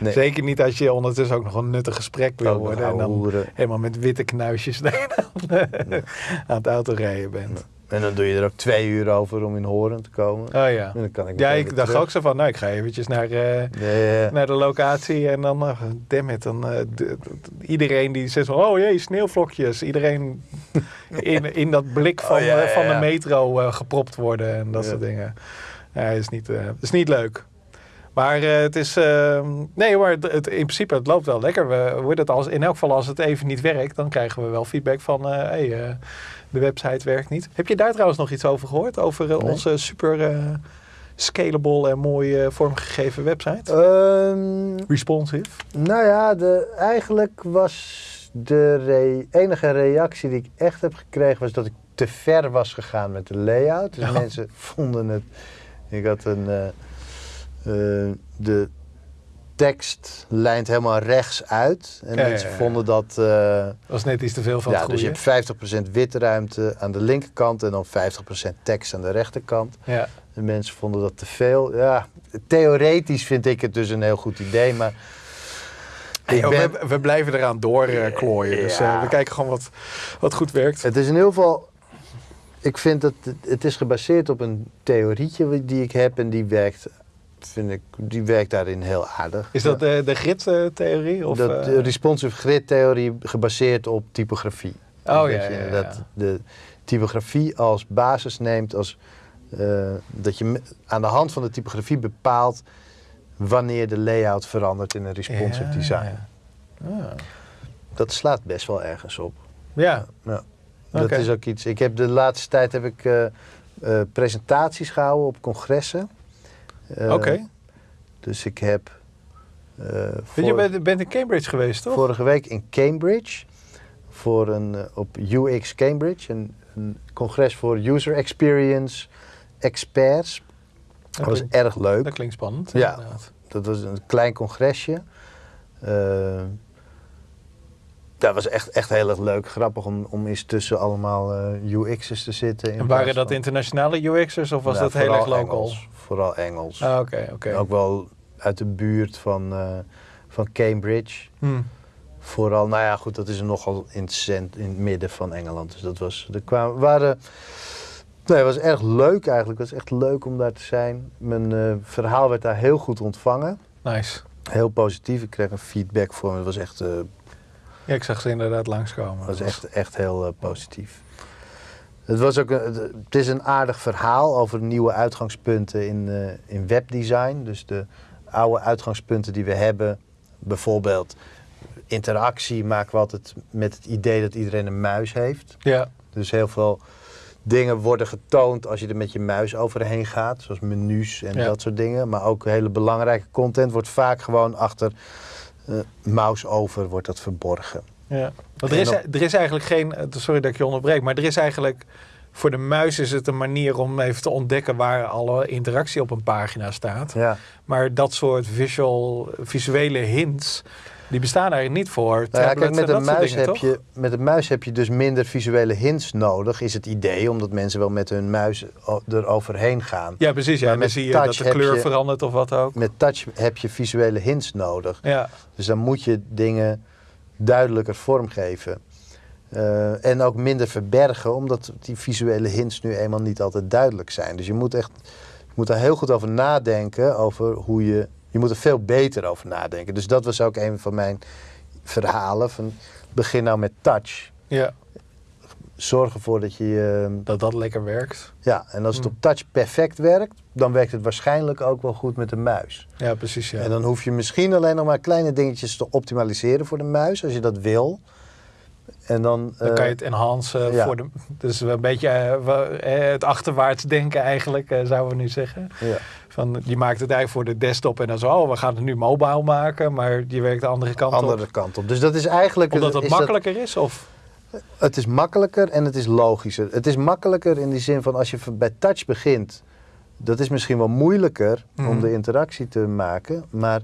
nee. Zeker niet als je ondertussen ook nog een nuttig gesprek wil nog worden. En dan hoeren. helemaal met witte knuisjes aan het autorijden bent. En dan doe je er ook twee uur over om in Horen te komen. Oh ja. En dan kan ik Ja, ik dacht terug. ook zo van, nou, ik ga eventjes naar, eh, naar de locatie en dan, uh, damn it, dan eh, iedereen die zegt van, oh jee, sneeuwvlokjes. Iedereen in, in dat blik van, Oh, ja, ja, van de metro gepropt worden en dat soort dingen. Ja, is niet, is niet leuk. Maar eh, het is, nee maar het, het- in principe, het loopt wel lekker. We, heet het als, in elk geval als het even niet werkt, dan krijgen we wel feedback van, eh hey, eh, de website werkt niet. Heb je daar trouwens nog iets over gehoord? Over Nee. onze super scalable en mooi vormgegeven website? Ehm, Responsive. nou ja, de, eigenlijk was de re- enige reactie die ik echt heb gekregen... was dat ik te ver was gegaan met de layout. Dus Ja. mensen vonden het... Ik had een... eh, de tekst lijnt helemaal rechts uit. En Ja, mensen ja. vonden dat... eh, was net iets te veel van ja, het dus goede. je hebt 50% witte ruimte aan de linkerkant en dan 50% tekst aan de rechterkant. Ja. De mensen vonden dat te veel. Ja, theoretisch vind ik het dus een heel goed idee, maar Hey, oh, ben- we, we blijven eraan doorklooien. dus eh, we kijken gewoon wat, wat goed werkt. het is in ieder geval. Ik vind dat het, het is gebaseerd op een theorietje die ik heb en die werkt, vind ik, die werkt daarin heel aardig. Is dat de, de grid-theorie? Of, dat, eh, de responsive grid theorie gebaseerd op typografie. Oh Dat ja, je ja, ja. inderdaad de typografie als basis neemt, als, eh, dat je aan de hand van de typografie bepaalt wanneer de layout verandert in een responsive Ja, design. ja. Ah. Dat slaat best wel ergens op. Ja, Ja. Dat is ook iets. Ik heb de laatste tijd heb ik eh, eh, presentaties gehouden op congressen. Eh, oké. Dus ik heb eh, voor- Je bent, bent in Cambridge geweest, toch? vorige week in Cambridge voor een eh, op UX Cambridge, een, een congres voor user experience experts. Dat was erg leuk. dat klinkt spannend. Ja. inderdaad. Dat was een klein congresje. Eh, dat was echt, echt heel erg leuk. Grappig om, om eens tussen allemaal eh, UX'ers te zitten. in En waren dat van- internationale UX'ers of was Nou, dat heel erg local? Engels. Vooral Engels. Ah, oké, oké. Ook wel uit de buurt van, eh, van Cambridge. Hm. Vooral, nou ja, goed, dat is nogal in het, cent, in het midden van Engeland. Dus dat was, er kwamen, waren, nee, het was erg leuk eigenlijk. Het was echt leuk om daar te zijn. Mijn eh, verhaal werd daar heel goed ontvangen. Nice. Heel positief. Ik kreeg een feedback voor me. Het was echt, Ja, ik zag ze inderdaad langskomen. het was echt, echt heel eh, positief. Het, was ook een, het- is een aardig verhaal over nieuwe uitgangspunten in, eh, in webdesign. Dus de oude uitgangspunten die we hebben, bijvoorbeeld interactie, maken we altijd met het idee dat iedereen een muis heeft. Ja, Dus heel veel dingen worden getoond als je er met je muis overheen gaat, zoals menus en Ja. dat soort dingen. Maar ook hele belangrijke content wordt vaak gewoon achter mouse over wordt dat verborgen. ja. Want er is, op- er is eigenlijk geen... eh, Sorry dat ik je onderbreek, maar er is eigenlijk... Voor de muis is het een manier om even te ontdekken waar alle interactie op een pagina staat. Ja. Maar dat soort visual, visuele hints, die bestaan eigenlijk niet voor Nou ja, kijk, met en een, muis dingen, heb toch? je, met een muis heb je dus minder visuele hints nodig, is het idee, omdat mensen wel met hun muis o- eroverheen gaan. Ja, precies. Ja. En dan zie je dat de kleur je- verandert of wat ook. Met touch heb je visuele hints nodig. Ja, Dus dan moet je dingen duidelijker vormgeven. Eh, en ook minder verbergen, omdat die visuele hints nu eenmaal niet altijd duidelijk zijn. Dus je moet echt je moet daar heel goed over nadenken, over hoe je... Je moet er veel beter over nadenken. Dus dat was ook een van mijn verhalen. Van, begin nou met touch. ja, Zorg ervoor dat je... eh, dat dat lekker werkt. ja, en als het Hmm. op touch perfect werkt, dan werkt het waarschijnlijk ook wel goed met de muis. Ja, precies. Ja. En dan hoef je misschien alleen nog maar kleine dingetjes te optimaliseren voor de muis, als je dat wil. En dan, Dan eh, kan je het enhancen ja. voor de. Dus een beetje eh, eh, het achterwaarts denken, eigenlijk, eh, zouden we nu zeggen. ja. Van, je maakt het eigenlijk voor de desktop en dan zo, oh, we gaan het nu mobile maken, maar je werkt de andere kant andere op. kant op. Dus dat is eigenlijk... Omdat het is makkelijker is? Of? het is makkelijker en het is logischer. Het is makkelijker in die zin van als je bij touch begint, dat is misschien wel moeilijker om Mhm. de interactie te maken, maar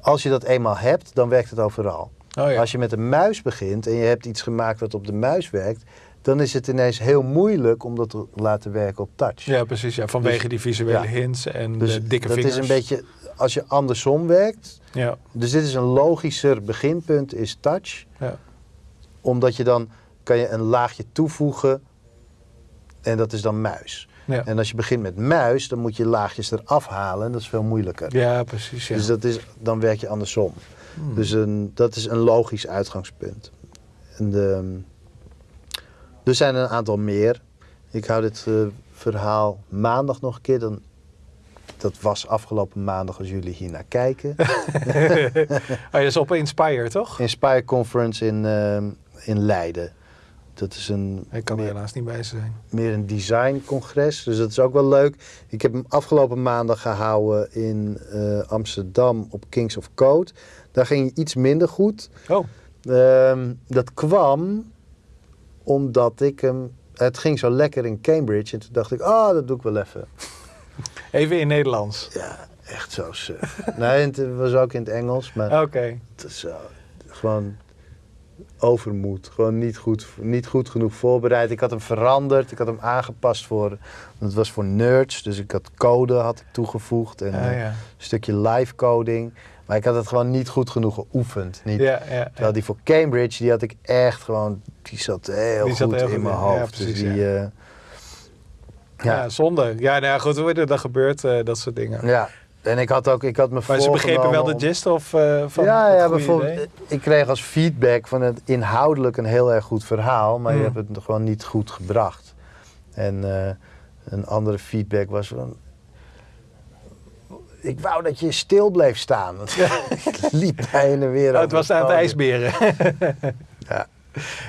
als je dat eenmaal hebt, dan werkt het overal. Oh ja. Als je met een muis begint en je hebt iets gemaakt wat op de muis werkt, dan is het ineens heel moeilijk om dat te laten werken op touch. ja, precies. Ja, vanwege Dus- die visuele ja. hints en dus de dikke dat vingers. is een beetje, als je andersom werkt, Ja, dus dit is een logischer beginpunt, is touch. ja. Omdat je dan kan je een laagje toevoegen en dat is dan muis. Ja. En als je begint met muis, dan moet je laagjes eraf halen en dat is veel moeilijker. ja, precies. Ja. Dus dat is, dan werk je andersom. Hmm. Dus een, dat is een logisch uitgangspunt. En de, er zijn een aantal meer. Ik hou dit eh, verhaal maandag nog een keer. Dan, dat was afgelopen maandag als jullie hier naar kijken. oh, dat is op Inspire, toch? Inspire Conference in, eh, in Leiden. Dat is een, Ik kan er meer, helaas niet bij zijn. meer een designcongres. Dus dat is ook wel leuk. Ik heb hem afgelopen maandag gehouden in eh, Amsterdam op Kings of Code. Daar ging iets minder goed. Oh, Ehm, dat kwam omdat ik hem. Het ging zo lekker in Cambridge. En toen dacht ik, oh, dat doe ik wel even. even in Nederlands. Ja, echt zo suf. nee, het was ook in het Engels. Maar Oké. het is zo, gewoon overmoed. Gewoon niet goed, niet goed genoeg voorbereid. Ik had hem veranderd. Ik had hem aangepast voor... want Het was voor nerds. Dus ik had code had ik toegevoegd. En Ah, ja. een stukje live coding. Maar ik had het gewoon niet goed genoeg geoefend. Niet, Ja, ja, Terwijl die voor Cambridge, die had ik echt gewoon, die zat heel Die zat goed heel in goed mijn hoofd. precies, dus die, ja. ja. ja. ja. zonde. Ja, nou ja, goed, hoe dat gebeurt, eh, dat soort dingen. ja. En ik had ook, ik had me Maar ze begrepen wel de gist of eh, van ja, ja, bijvoorbeeld, idee? ik kreeg als feedback van het inhoudelijk een heel erg goed verhaal, maar je Hmm. hebt het gewoon niet goed gebracht. En eh, een andere feedback was van, ik wou dat je stil bleef staan. Want ik liep heen en weer. Oh, het was aan het ijsberen. Ja.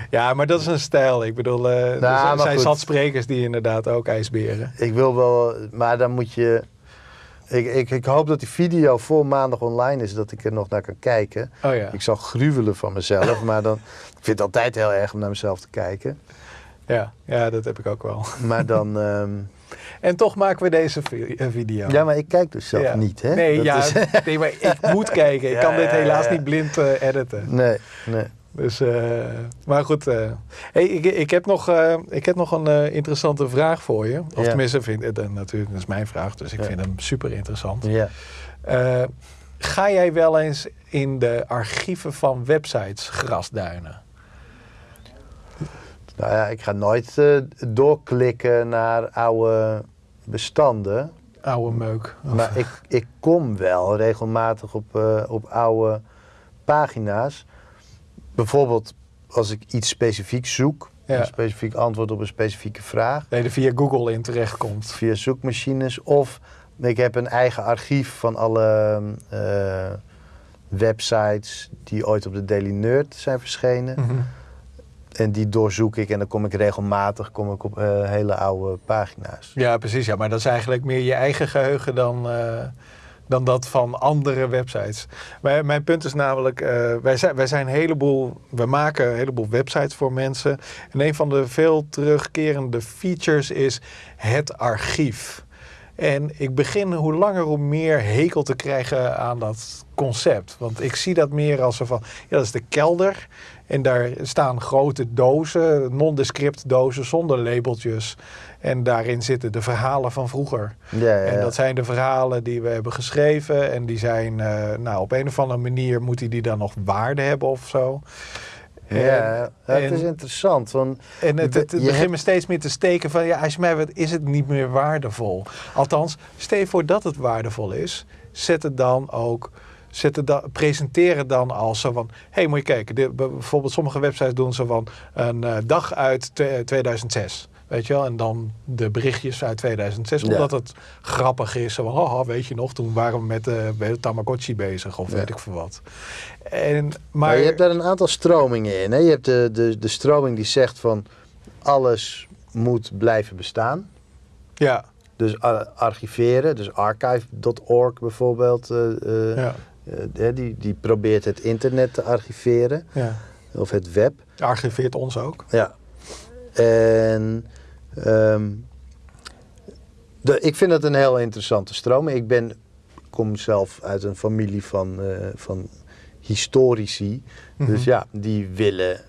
Ja, maar dat is een stijl. Ik bedoel, eh, er maar zijn- zat sprekers die inderdaad ook ijsberen. Ik wil wel, maar dan moet je. Ik, ik, ik hoop dat die video voor maandag online is, dat ik er nog naar kan kijken. Oh ja. Ik zal gruwelen van mezelf, maar dan. Ik vind het altijd heel erg om naar mezelf te kijken. Ja, ja, dat heb ik ook wel. Maar dan. ehm, En toch maken we deze eh, video. ja, maar ik kijk dus zelf Ja. niet, hè? Nee, Dat ja, is- nee, maar ik moet kijken. Ik Ja, kan dit helaas niet blind eh, editen. nee, nee. Dus, eh, maar goed. hey, ik, ik, heb nog, ik heb nog een interessante vraag voor je. Of tenminste, vind, dat natuurlijk, dat is mijn vraag. Dus ik vind hem super interessant. Ja. Ga jij wel eens in de archieven van websites grasduinen? Nou ja, ik ga nooit eh, doorklikken naar oude bestanden. Oude meuk. Of- Maar ik, ik kom wel regelmatig op, eh, op oude pagina's. Bijvoorbeeld als ik iets specifiek zoek, Ja. een specifiek antwoord op een specifieke vraag, Nee, er via Google in terechtkomt. via zoekmachines. Of ik heb een eigen archief van alle eh, websites die ooit op de Daily Nerd zijn verschenen. Mhm. En die doorzoek ik en dan kom ik regelmatig kom ik op eh, hele oude pagina's. Ja, precies. Ja, maar dat is eigenlijk meer je eigen geheugen dan, eh, dan dat van andere websites. Mijn punt is namelijk, eh, wij, zijn, wij zijn een heleboel, we maken een heleboel websites voor mensen. En een van de veel terugkerende features is het archief. En ik begin hoe langer hoe meer hekel te krijgen aan dat concept. Want ik zie dat meer als zo van, ja, dat is de kelder. En daar staan grote dozen, nondescript dozen zonder labeltjes. En daarin zitten de verhalen van vroeger. Ja, ja, En dat zijn de verhalen die we hebben geschreven. En die zijn, eh, nou, op een of andere manier moeten die dan nog waarde hebben of zo. ja, het is interessant. Want En het, het, het Je begint me steeds meer te steken van, ja, als je mij wat is het niet meer waardevol. Althans, stel je voor dat het waardevol is, zet het dan ook, dan, presenteer het dan als zo van, hé, hey, moet je kijken, de, bijvoorbeeld sommige websites doen zo van een eh, dag uit twe- 2006. Weet je wel, en dan de berichtjes uit 2006, Ja. omdat het grappig is. Zo van, haha, weet je nog, toen waren we met de, met de Tamagotchi bezig, of Ja. weet ik veel wat. En, maar, Maar je hebt daar een aantal stromingen in. Hè? Je hebt de, de, de stroming die zegt van alles moet blijven bestaan. ja, Dus ar- archiveren, dus archive.org bijvoorbeeld, eh, eh, ja, die, die probeert het internet te archiveren, ja. of het web. Archiveert ons ook. Ja. En ehm, de, ik vind dat een heel interessante stroming. Ik ben, kom zelf uit een familie van, eh, van historici. Mhm. Dus ja, die willen,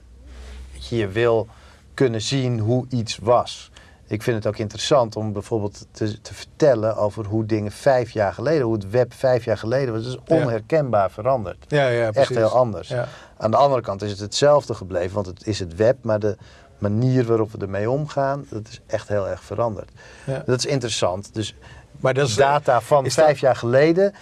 je wil kunnen zien hoe iets was. Ik vind het ook interessant om bijvoorbeeld te, te vertellen over hoe dingen vijf jaar geleden, hoe het web vijf jaar geleden was. Dat is onherkenbaar veranderd. Ja, ja, Echt precies. heel anders. Ja. Aan de andere kant is het hetzelfde gebleven, want het is het web, maar de manier waarop we ermee omgaan, dat is echt heel erg veranderd. Ja. Dat is interessant. Dus Maar dat is, data van is dat- vijf jaar geleden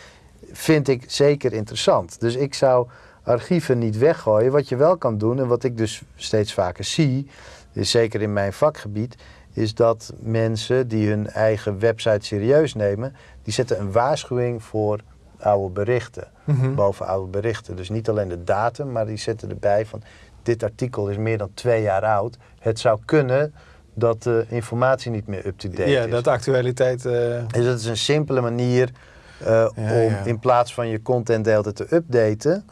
vind ik zeker interessant. Dus ik zou archieven niet weggooien. Wat je wel kan doen, en wat ik dus steeds vaker zie, is zeker in mijn vakgebied, is dat mensen die hun eigen website serieus nemen, die zetten een waarschuwing voor oude berichten. Mhm. Boven oude berichten. Dus niet alleen de datum, maar die zetten erbij van dit artikel is meer dan twee jaar oud. Het zou kunnen dat de informatie niet meer up-to-date ja, is. dat de actualiteit... eh, Dus dat is een simpele manier eh, Ja, om ja. in plaats van je content de hele tijd te updaten,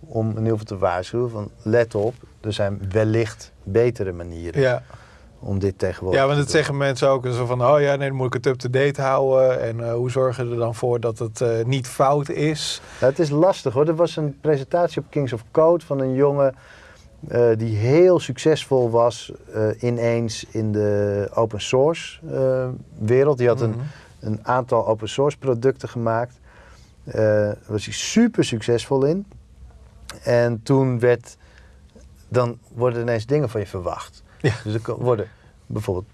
om in ieder geval te waarschuwen van let op, er zijn wellicht betere manieren Ja. Om dit tegenwoordig ja, want dat zeggen mensen ook. Zo van, oh ja, nee, dan moet ik het up-to-date houden. En eh, hoe zorgen we er dan voor dat het eh, niet fout is? Nou, het is lastig hoor. Er was een presentatie op Kings of Code van een jongen eh, die heel succesvol was ineens in de open source wereld. Die had een, Mhm. een aantal open source producten gemaakt. Daar was hij super succesvol in. En toen werd, dan worden ineens dingen van je verwacht. Ja. Dus er worden bijvoorbeeld,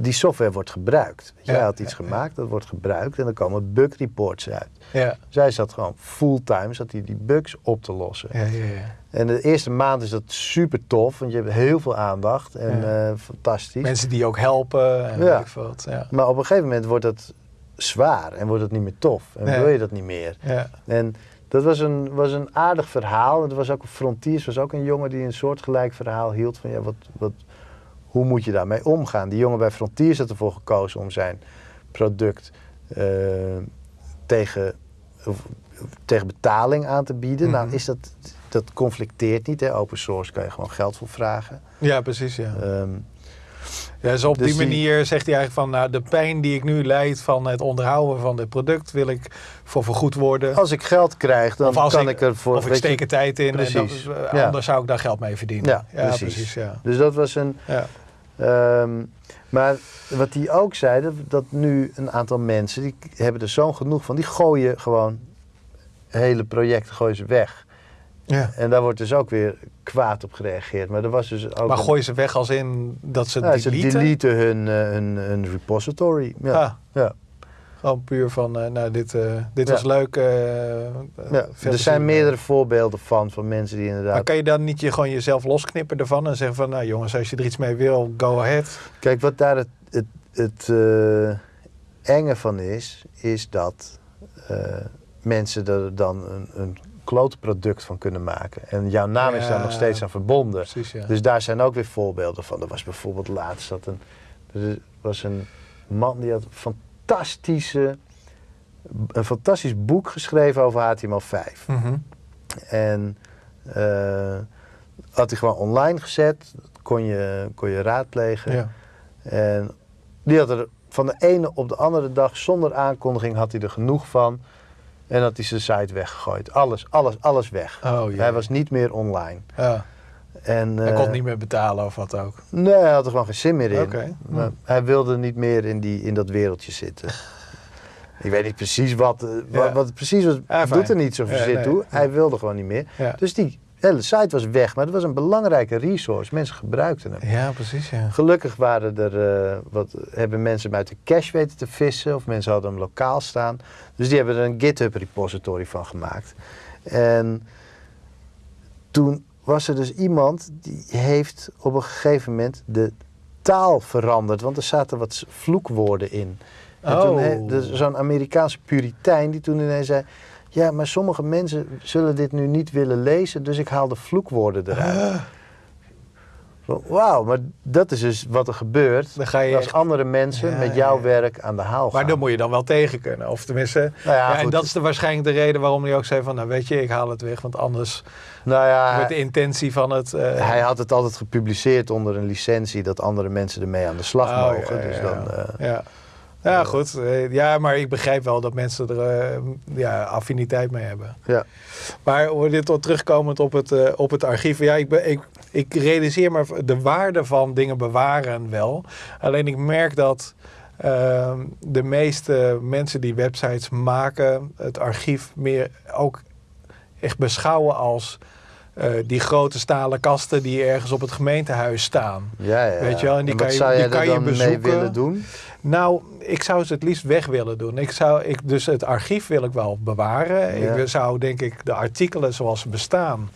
die software wordt gebruikt. Ja, Hij had iets ja, gemaakt, dat wordt gebruikt en dan komen bug reports uit. Ja. Zij zat gewoon fulltime, zat hij die bugs op te lossen. Ja, ja, ja. En de eerste maand is dat super tof, want je hebt heel veel aandacht en Ja. eh, fantastisch. Mensen die ook helpen en Ja. weet ik veel wat. Ja. Maar op een gegeven moment wordt dat zwaar en wordt het niet meer tof. En Nee. wil je dat niet meer. Ja. En dat was een, was een aardig verhaal. Het was ook een Frontiers, was ook een jongen die een soortgelijk verhaal hield. Van ja, wat, wat, hoe moet je daarmee omgaan? Die jongen bij Frontiers had ervoor gekozen om zijn product eh, tegen, tegen betaling aan te bieden. Mhm. Nou, is dat, dat conflicteert niet. Hè? Open source kan je gewoon geld voor vragen. ja, precies. Ja. Ehm, Ja, dus op Dus die die- manier zegt hij eigenlijk van, nou, de pijn die ik nu leid van het onderhouden van dit product wil ik voor vergoed worden. als ik geld krijg, dan kan ik- ik, ervoor... of ik steek er tijd in Precies. en dat, eh, Ja. anders zou ik daar geld mee verdienen. Ja, precies. precies. ja. Dus dat was een... Ehm, maar wat die ook zeiden, dat nu een aantal mensen, die hebben er zo'n genoeg van, die gooien gewoon hele projecten gooien ze weg. Ja. En daar wordt dus ook weer kwaad op gereageerd. Maar er was dus ook... Maar een- gooi ze weg als in dat ze ja, ze deleten? deleten hun, eh, hun, hun repository. Ja. Ah, ja. Gewoon puur van, eh, nou, dit, eh, dit Ja. was leuk. eh, Ja. Er zijn meerdere voorbeelden van, van mensen die inderdaad... Maar kan je dan niet je, gewoon jezelf losknippen ervan en zeggen van, nou jongens, als je er iets mee wil, go ahead. Kijk, wat daar het, het, het enge van is, is dat mensen er dan een, een kloot product van kunnen maken. En jouw naam is daar nog steeds aan verbonden. Precies, ja. Dus daar zijn ook weer voorbeelden van. Er was bijvoorbeeld laatst dat een, er was een man die had fantastische, een fantastisch boek geschreven over HTML5. Mhm. En eh, had hij gewoon online gezet, kon je, kon je raadplegen. ja. En die had er van de ene op de andere dag, zonder aankondiging, had hij er genoeg van. En had hij zijn site weggegooid. Alles, alles, alles weg. Oh. Hij was niet meer online. Ja. En, Hij eh, kon niet meer betalen of wat ook. Nee, hij had er gewoon geen zin meer in. Oké. Maar Hm. hij wilde niet meer in, die, in dat wereldje zitten. Ik weet niet precies wat, eh, wat, Ja. wat precies was. Ja, doet er niet zoveel Ja, zin nee. toe. Hij wilde gewoon niet meer. Dus die hele site was weg. Maar het was een belangrijke resource. Mensen gebruikten hem. Ja, precies, ja. Gelukkig waren er, eh, wat, hebben mensen hem uit de cache weten te vissen. Of mensen hadden hem lokaal staan. Dus die hebben er een GitHub repository van gemaakt. En toen was er dus iemand die heeft op een gegeven moment de taal veranderd. Want er zaten wat vloekwoorden in. En toen Oh. he- dus zo'n Amerikaanse puritein die toen ineens zei... Ja, maar sommige mensen zullen dit nu niet willen lezen, dus ik haal de vloekwoorden eruit. Wauw, maar dat is dus wat er gebeurt Dan ga je als echt- andere mensen Ja, met jouw ja. werk aan de haal gaan. Maar dan moet je dan wel tegen kunnen. Of tenminste, Nou ja, en dat is de, waarschijnlijk de reden waarom hij ook zei van, nou weet je, ik haal het weg. Want anders nou ja, wordt de intentie van het... eh, hij had het altijd gepubliceerd onder een licentie dat andere mensen ermee aan de slag oh, mogen. ja, dus dan, ja. eh, ja. Ja, goed. Eh, Ja, maar ik begrijp wel dat mensen er eh, ja, affiniteit mee hebben. Ja. Maar dit tot terugkomend op het, eh, op het archief. Ja, ik, ben, ik, ik realiseer me de waarde van dingen bewaren wel. Alleen ik merk dat ehm, de meeste mensen die websites maken, het archief meer ook echt beschouwen als eh, die grote stalen kasten die ergens op het gemeentehuis staan. Ja, ja. Weet je wel, en die kan je- die kan je dan mee bezoeken. willen doen? Nou, ik zou ze het liefst weg willen doen. Ik zou, ik, dus het archief wil ik wel bewaren. Ja. Ik zou denk ik de artikelen zoals ze bestaan,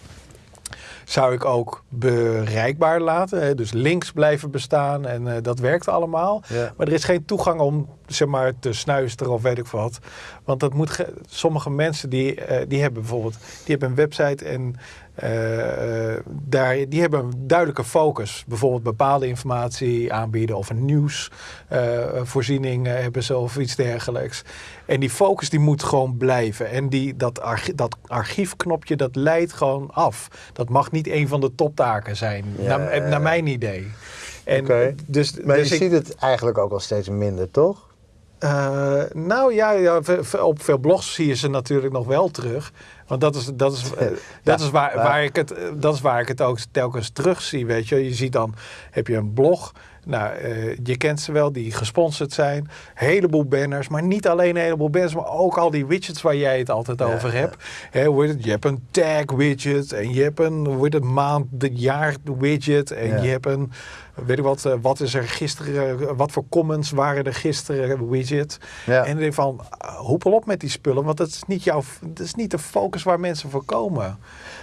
zou ik ook bereikbaar laten. Hè. Dus links blijven bestaan en eh, dat werkt allemaal. Ja. Maar er is geen toegang om zeg maar, te snuisteren of weet ik wat. Want dat moet ge- sommige mensen die, eh, die hebben bijvoorbeeld die hebben een website en eh, daar, die hebben een duidelijke focus. Bijvoorbeeld bepaalde informatie aanbieden of een nieuwsvoorziening eh, hebben ze of iets dergelijks. En die focus die moet gewoon blijven. En die, dat, archi- dat archiefknopje dat leidt gewoon af. Dat mag niet een van de toptaken zijn, Ja. naar, naar mijn idee. En dus, Maar dus je ik- ziet het eigenlijk ook al steeds minder, toch? Eh, nou ja, op veel blogs zie je ze natuurlijk nog wel terug. Want dat is, dat is, eh, dat is, waar, waar ik het, eh, dat is waar ik het ook telkens terug zie. Weet je. je ziet dan, heb je een blog. Nou, eh, je kent ze wel, die gesponsord zijn. heleboel banners, maar niet alleen een heleboel banners, maar ook al die widgets waar jij het altijd Ja, over hebt. Het? Je hebt een tag widget en je hebt een hoe het, maand, de jaar widget en Ja. je hebt een, weet ik wat, eh, wat is er gisteren, eh, wat voor comments waren er gisteren widget. Ja. En denk van, hoepel op met die spullen, want dat is niet jouw, dat is niet de focus waar mensen voor komen.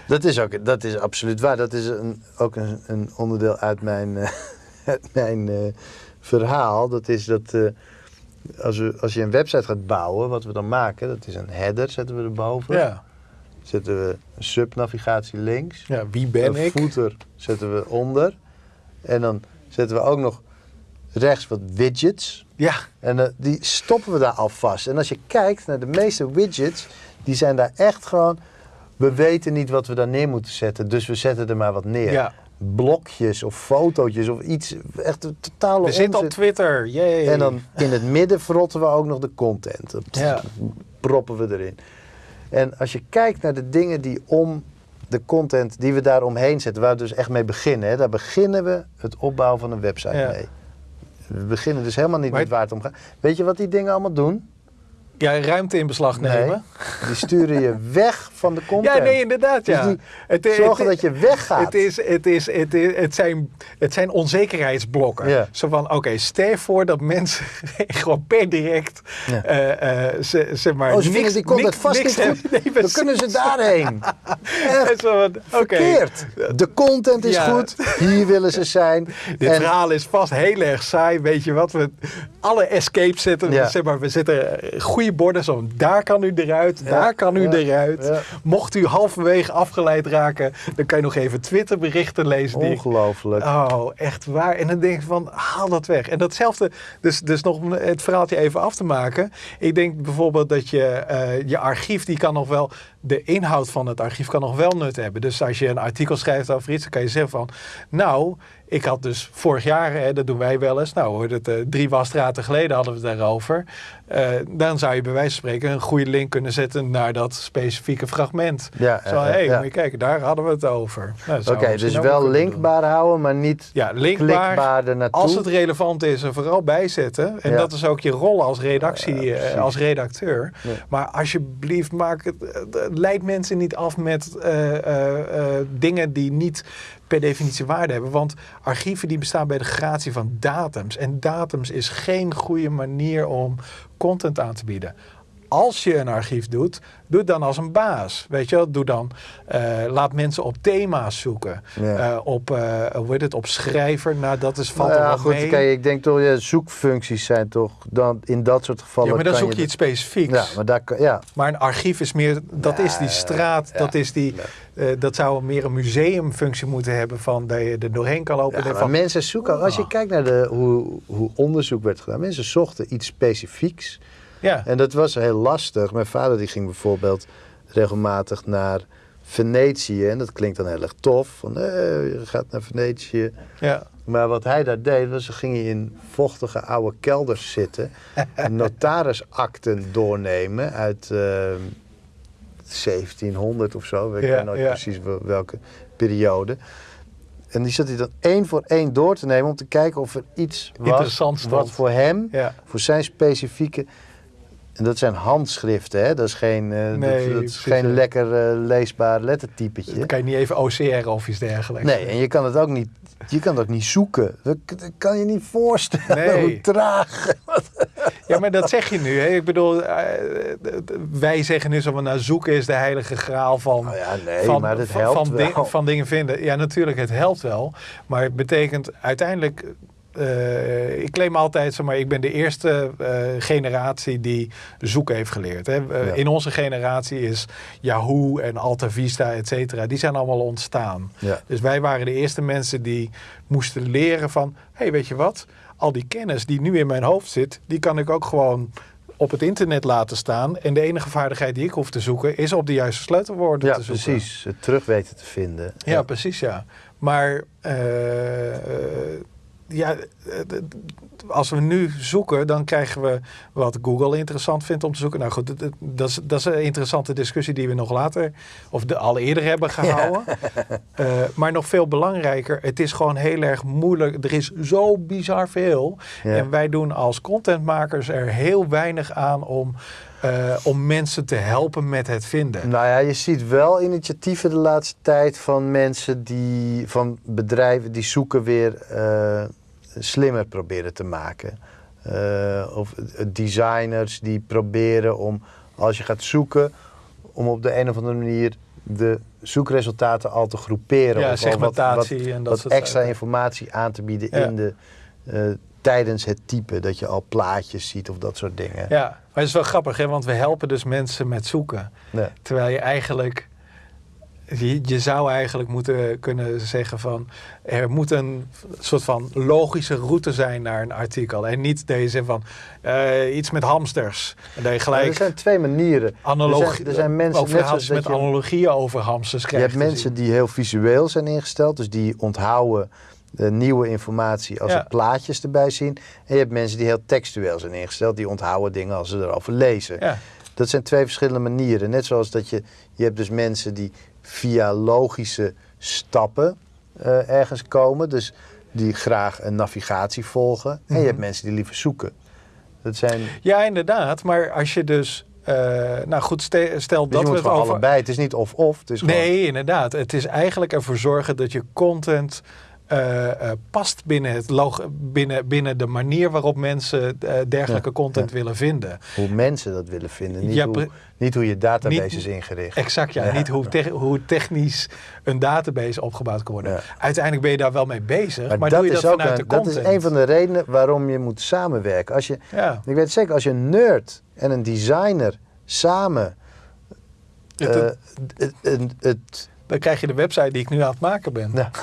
Dat is, ook, dat is absoluut waar. Dat is een, ook een, een onderdeel uit mijn, eh, uit mijn eh, verhaal. Dat is dat eh, als, we, als je een website gaat bouwen, wat we dan maken, dat is een header, zetten we erboven. Ja, Zetten we een subnavigatie links. ja wie ben een ik? footer zetten we onder. En dan zetten we ook nog rechts wat widgets. Ja, En eh, die stoppen we daar alvast. En als je kijkt naar de meeste widgets, die zijn daar echt gewoon. We weten niet wat we daar neer moeten zetten, dus we zetten er maar wat neer. ja. Blokjes of fotootjes of iets. Echt totale we zitten op. Twitter, jee. En dan in het midden verrotten we ook nog de content. Dat Ja. proppen we erin. En als je kijkt naar de dingen die om de content die we daar omheen zetten, waar we dus echt mee beginnen, hè, daar beginnen we het opbouwen van een website Ja. mee. We beginnen dus helemaal niet Maar met waar het om gaat. Weet je wat die dingen allemaal doen? Ja, ruimte in beslag nemen. Nee, die sturen je weg van de content. Ja, nee, inderdaad, Dus ja. Het, het- Zorgen dat je weggaat. Het, is, het, is, het, is, het, zijn, het zijn onzekerheidsblokken. Ja. Zo van, oké, stel je voor dat mensen gewoon per direct, Ja. eh, ze, zeg maar, Oh, ze vinden niks, die content niks, vast niks niet goed. Nee, Dan kunnen ze daarheen. En Echt zo van, verkeerd. De content is Ja. goed. Hier willen ze zijn. Dit En- verhaal is vast heel erg saai. Weet je wat? We alle escapes zetten. Ja. Zeg maar, we zetten goede borden. Zo, daar kan u eruit. Daar kan u ja, eruit. ja. Mocht u halverwege afgeleid raken, dan kan je nog even Twitter berichten lezen. Die, Ongelooflijk. Oh, echt waar. En dan denk ik van, haal dat weg. En datzelfde, dus, dus nog het verhaaltje even af te maken. Ik denk bijvoorbeeld dat je, eh, je archief, die kan nog wel, de inhoud van het archief kan nog wel nut hebben. Dus als je een artikel schrijft over iets, dan kan je zeggen van, nou, ik had dus vorig jaar, hè, dat doen wij wel eens, nou hoor, dat, eh, drie wasstraten geleden hadden we het daarover. Eh, dan zou je bij wijze van spreken een goede link kunnen zetten naar dat specifieke fragment. Ja, Zo, eh, hé, hey, ja. moet je kijken, daar hadden we het over. Nou, Oké, dus wel doen. linkbaar houden, maar niet Ja, linkbaar. klikbaar. Als het relevant is, er vooral bijzetten. En dat is ook je rol als redactie, als redacteur. Maar alsjeblieft, maak het, leid mensen niet af met eh, eh, eh, dingen die niet per definitie waarde hebben. Want archieven die bestaan bij de gratie van datums. En datums is geen goede manier om content aan te bieden. Als je een archief doet, doe het dan als een baas. Weet je wel, doe dan, eh, laat mensen op thema's zoeken. Ja. Eh, op, eh, hoe heet het, op schrijver. Nou, dat is, valt Nou ja, wel goed, mee. kijk, ik denk toch, ja, zoekfuncties zijn toch dan in dat soort gevallen. ja, maar dan zoek je iets specifieks. Ja, maar daar ja. Maar een archief is meer, dat is die straat, dat, is die, dat zou meer een museumfunctie moeten hebben van dat je er doorheen kan lopen. Maar van, mensen zoeken, als je Oh. kijkt naar de, hoe, hoe onderzoek werd gedaan, mensen zochten iets specifieks. Ja, En dat was heel lastig. Mijn vader die ging bijvoorbeeld regelmatig naar Venetië. En dat klinkt dan heel erg tof. Van, eh, je gaat naar Venetië. Ja. Maar wat hij daar deed, was, ging hij in vochtige oude kelders zitten. notarisakten doornemen uit eh, 1700 of zo. Ik Ja, weet nooit ja. precies wel- welke periode. En die zat hij dan één voor één door te nemen om te kijken of er iets was Interessant stond. wat voor hem, Ja. voor zijn specifieke... En dat zijn handschriften, hè? Dat is geen, eh, dat- Nee, dat, is geen ja. lekker eh, leesbaar lettertypetje. Dan kan je niet even OCR of iets dergelijks. Nee, en je kan het ook niet, je kan het ook niet zoeken. Dat, dat kan je niet voorstellen Nee. hoe traag. Ja, maar dat zeg je nu. Hè? Ik bedoel, eh, wij zeggen nu zo van, nou, zoeken is de heilige graal van, Nou ja, nee, van, maar dat van, helpt van, wel. ding- van dingen vinden. Ja, natuurlijk, het helpt wel. Maar het betekent uiteindelijk... eh, ik claim altijd, zeg maar, ik ben de eerste eh, generatie die zoeken heeft geleerd. Hè. Eh, Ja. In onze generatie is Yahoo en Alta Vista, et cetera, die zijn allemaal ontstaan. Ja. Dus wij waren de eerste mensen die moesten leren van... hé, hey, weet je wat? Al die kennis die nu in mijn hoofd zit... die kan ik ook gewoon op het internet laten staan. En de enige vaardigheid die ik hoef te zoeken... is op de juiste sleutelwoorden Ja, te zoeken. precies. Het terug weten te vinden. Ja, precies, ja. Maar ja, eh, als we nu zoeken, dan krijgen we wat Google interessant vindt om te zoeken. Nou goed, dat is, dat is een interessante discussie die we nog later, of de, al eerder hebben gehouden. Eh, maar nog veel belangrijker, het is gewoon heel erg moeilijk. Er is zo bizar veel. Ja. En wij doen als contentmakers er heel weinig aan om, eh, om mensen te helpen met het vinden. Nou ja, je ziet wel initiatieven de laatste tijd van mensen die, van bedrijven die zoeken weer eh, slimmer proberen te maken. Eh, of designers die proberen om, als je gaat zoeken, om op de een of andere manier de zoekresultaten al te groeperen. Ja, of al wat- segmentatie wat, en dat wat extra informatie aan te bieden Ja. in de, tijdens het typen. Dat je al plaatjes ziet of dat soort dingen. Ja, maar het is wel grappig, hè? want we helpen dus mensen met zoeken. Ja. Terwijl je eigenlijk, je, je zou eigenlijk moeten kunnen zeggen van, er moet een soort van logische route zijn naar een artikel. En niet deze van eh, iets met hamsters. En dat je Maar gelijk er zijn twee manieren. analogie, er zijn, er zijn mensen ook net zoals met je- analogieën over hamsters Je hebt mensen die heel visueel zijn ingesteld, dus die onthouden de nieuwe informatie als Ja. er plaatjes erbij zien. En je hebt mensen die heel textueel zijn ingesteld, die onthouden dingen als ze erover lezen. Ja, Dat zijn twee verschillende manieren. Net zoals dat je, je hebt dus mensen die via logische stappen eh, ergens komen, dus die graag een navigatie volgen. En Mhm. je hebt mensen die liever zoeken. Dat zijn, ja, inderdaad. Maar als je dus, eh, nou goed, ste- stel dus dat je we het over... allebei. Het is niet of-of. Gewoon- Nee, inderdaad. Het is eigenlijk ervoor zorgen dat je content eh, eh, past binnen, het log binnen, binnen de manier waarop mensen eh, dergelijke Ja, content ja. willen vinden. hoe mensen dat willen vinden. Niet, Ja, hoe, niet hoe je database Niet- is ingericht. Exact, ja. Niet hoe, te- hoe technisch een database opgebouwd kan worden. Uiteindelijk ben je daar wel mee bezig, maar, Maar, doe dat, je is dat ook vanuit een, de dat is een van de redenen waarom je moet samenwerken. Als je, ik weet zeker, als je een nerd en een designer samen Het- het- het, het, het- dan krijg je de website die ik nu aan het maken ben. Ja.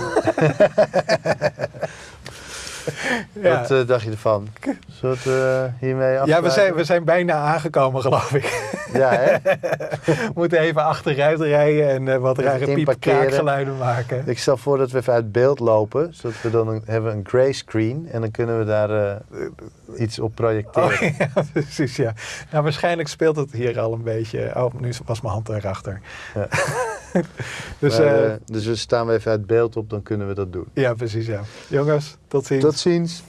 Ja. Wat eh, dacht je ervan? Zullen we het eh, hiermee Ja, afsluiten? we zijn, we zijn bijna aangekomen, geloof ik. Ja, hè? we moeten even achteruit rijden en eh, wat rare piep inparkeren. kraakgeluiden maken. Ik stel voor dat we even uit beeld lopen. Zodat we dan een, hebben een gray screen. En dan kunnen we daar iets op projecteren. Oh, ja, precies, ja. Nou, waarschijnlijk speelt het hier al een beetje. Oh, nu was mijn hand erachter. Ja. dus Maar, eh, eh, dus we staan we even uit beeld op, dan kunnen we dat doen. ja, precies, ja. Jongens, tot ziens. Tot ziens.